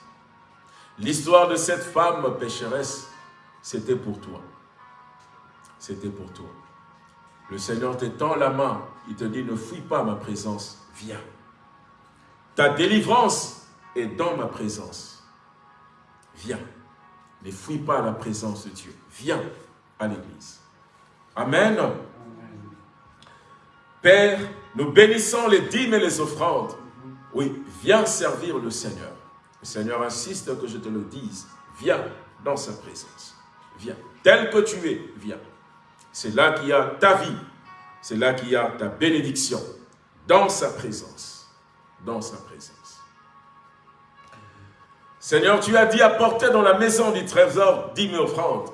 L'histoire de cette femme pécheresse, c'était pour toi. C'était pour toi. Le Seigneur t'étend la main, il te dit, ne fuis pas ma présence, viens. Ta délivrance est dans ma présence. Viens. Ne fuis pas la présence de Dieu. Viens à l'église. Amen. Père, nous bénissons les dîmes et les offrandes. Oui, viens servir le Seigneur. Le Seigneur insiste que je te le dise. Viens dans sa présence. Viens. Tel que tu es, viens. C'est là qu'il y a ta vie. C'est là qu'il y a ta bénédiction. Dans sa présence dans sa présence. Seigneur, tu as dit apporter dans la maison du trésor dix offrandes.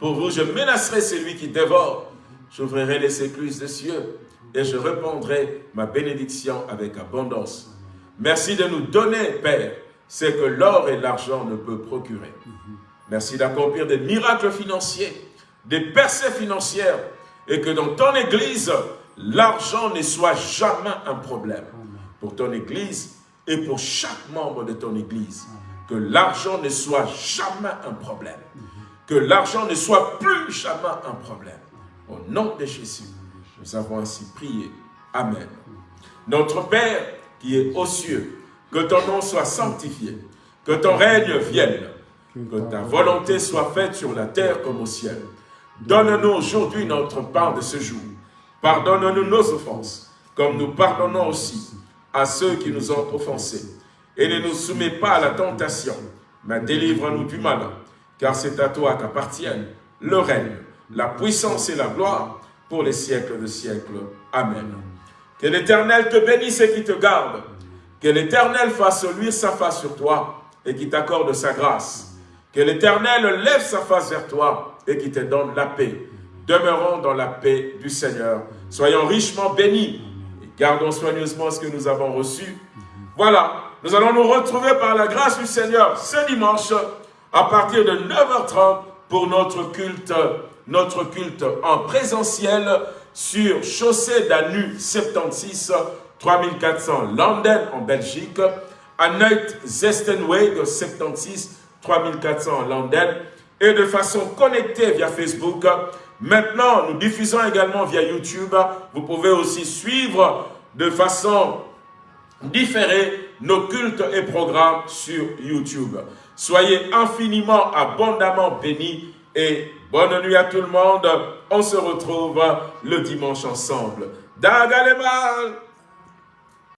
Pour vous, je menacerai celui qui dévore. J'ouvrirai les écluses des cieux et je répondrai ma bénédiction avec abondance. Merci de nous donner, Père, ce que l'or et l'argent ne peuvent procurer. Merci d'accomplir des miracles financiers, des percées financières, et que dans ton Église, l'argent ne soit jamais un problème pour ton Église et pour chaque membre de ton Église. Que l'argent ne soit jamais un problème. Que l'argent ne soit plus jamais un problème. Au nom de Jésus, nous avons ainsi prié. Amen. Notre Père qui est aux cieux, que ton nom soit sanctifié, que ton règne vienne, que ta volonté soit faite sur la terre comme au ciel. Donne-nous aujourd'hui notre part de ce jour. Pardonne-nous nos offenses, comme nous pardonnons aussi à ceux qui nous ont offensés. Et ne nous soumets pas à la tentation, mais délivre-nous du mal, car c'est à toi qu'appartiennent le règne, la puissance et la gloire pour les siècles de siècles. Amen. Que l'Éternel te bénisse et qui te garde. Que l'Éternel fasse luire sa face sur toi et qui t'accorde sa grâce. Que l'Éternel lève sa face vers toi et qui te donne la paix. Demeurons dans la paix du Seigneur. Soyons richement bénis Gardons soigneusement ce que nous avons reçu. Voilà, nous allons nous retrouver par la grâce du Seigneur ce dimanche à partir de 9h30 pour notre culte, notre culte en présentiel sur chaussée d'Anu 76 3400 Landen en Belgique, à Neut Zestenweg 76 3400 Landen et de façon connectée via Facebook Maintenant, nous diffusons également via YouTube. Vous pouvez aussi suivre de façon différée nos cultes et programmes sur YouTube. Soyez infiniment, abondamment bénis et bonne nuit à tout le monde. On se retrouve le dimanche ensemble. Dagalemal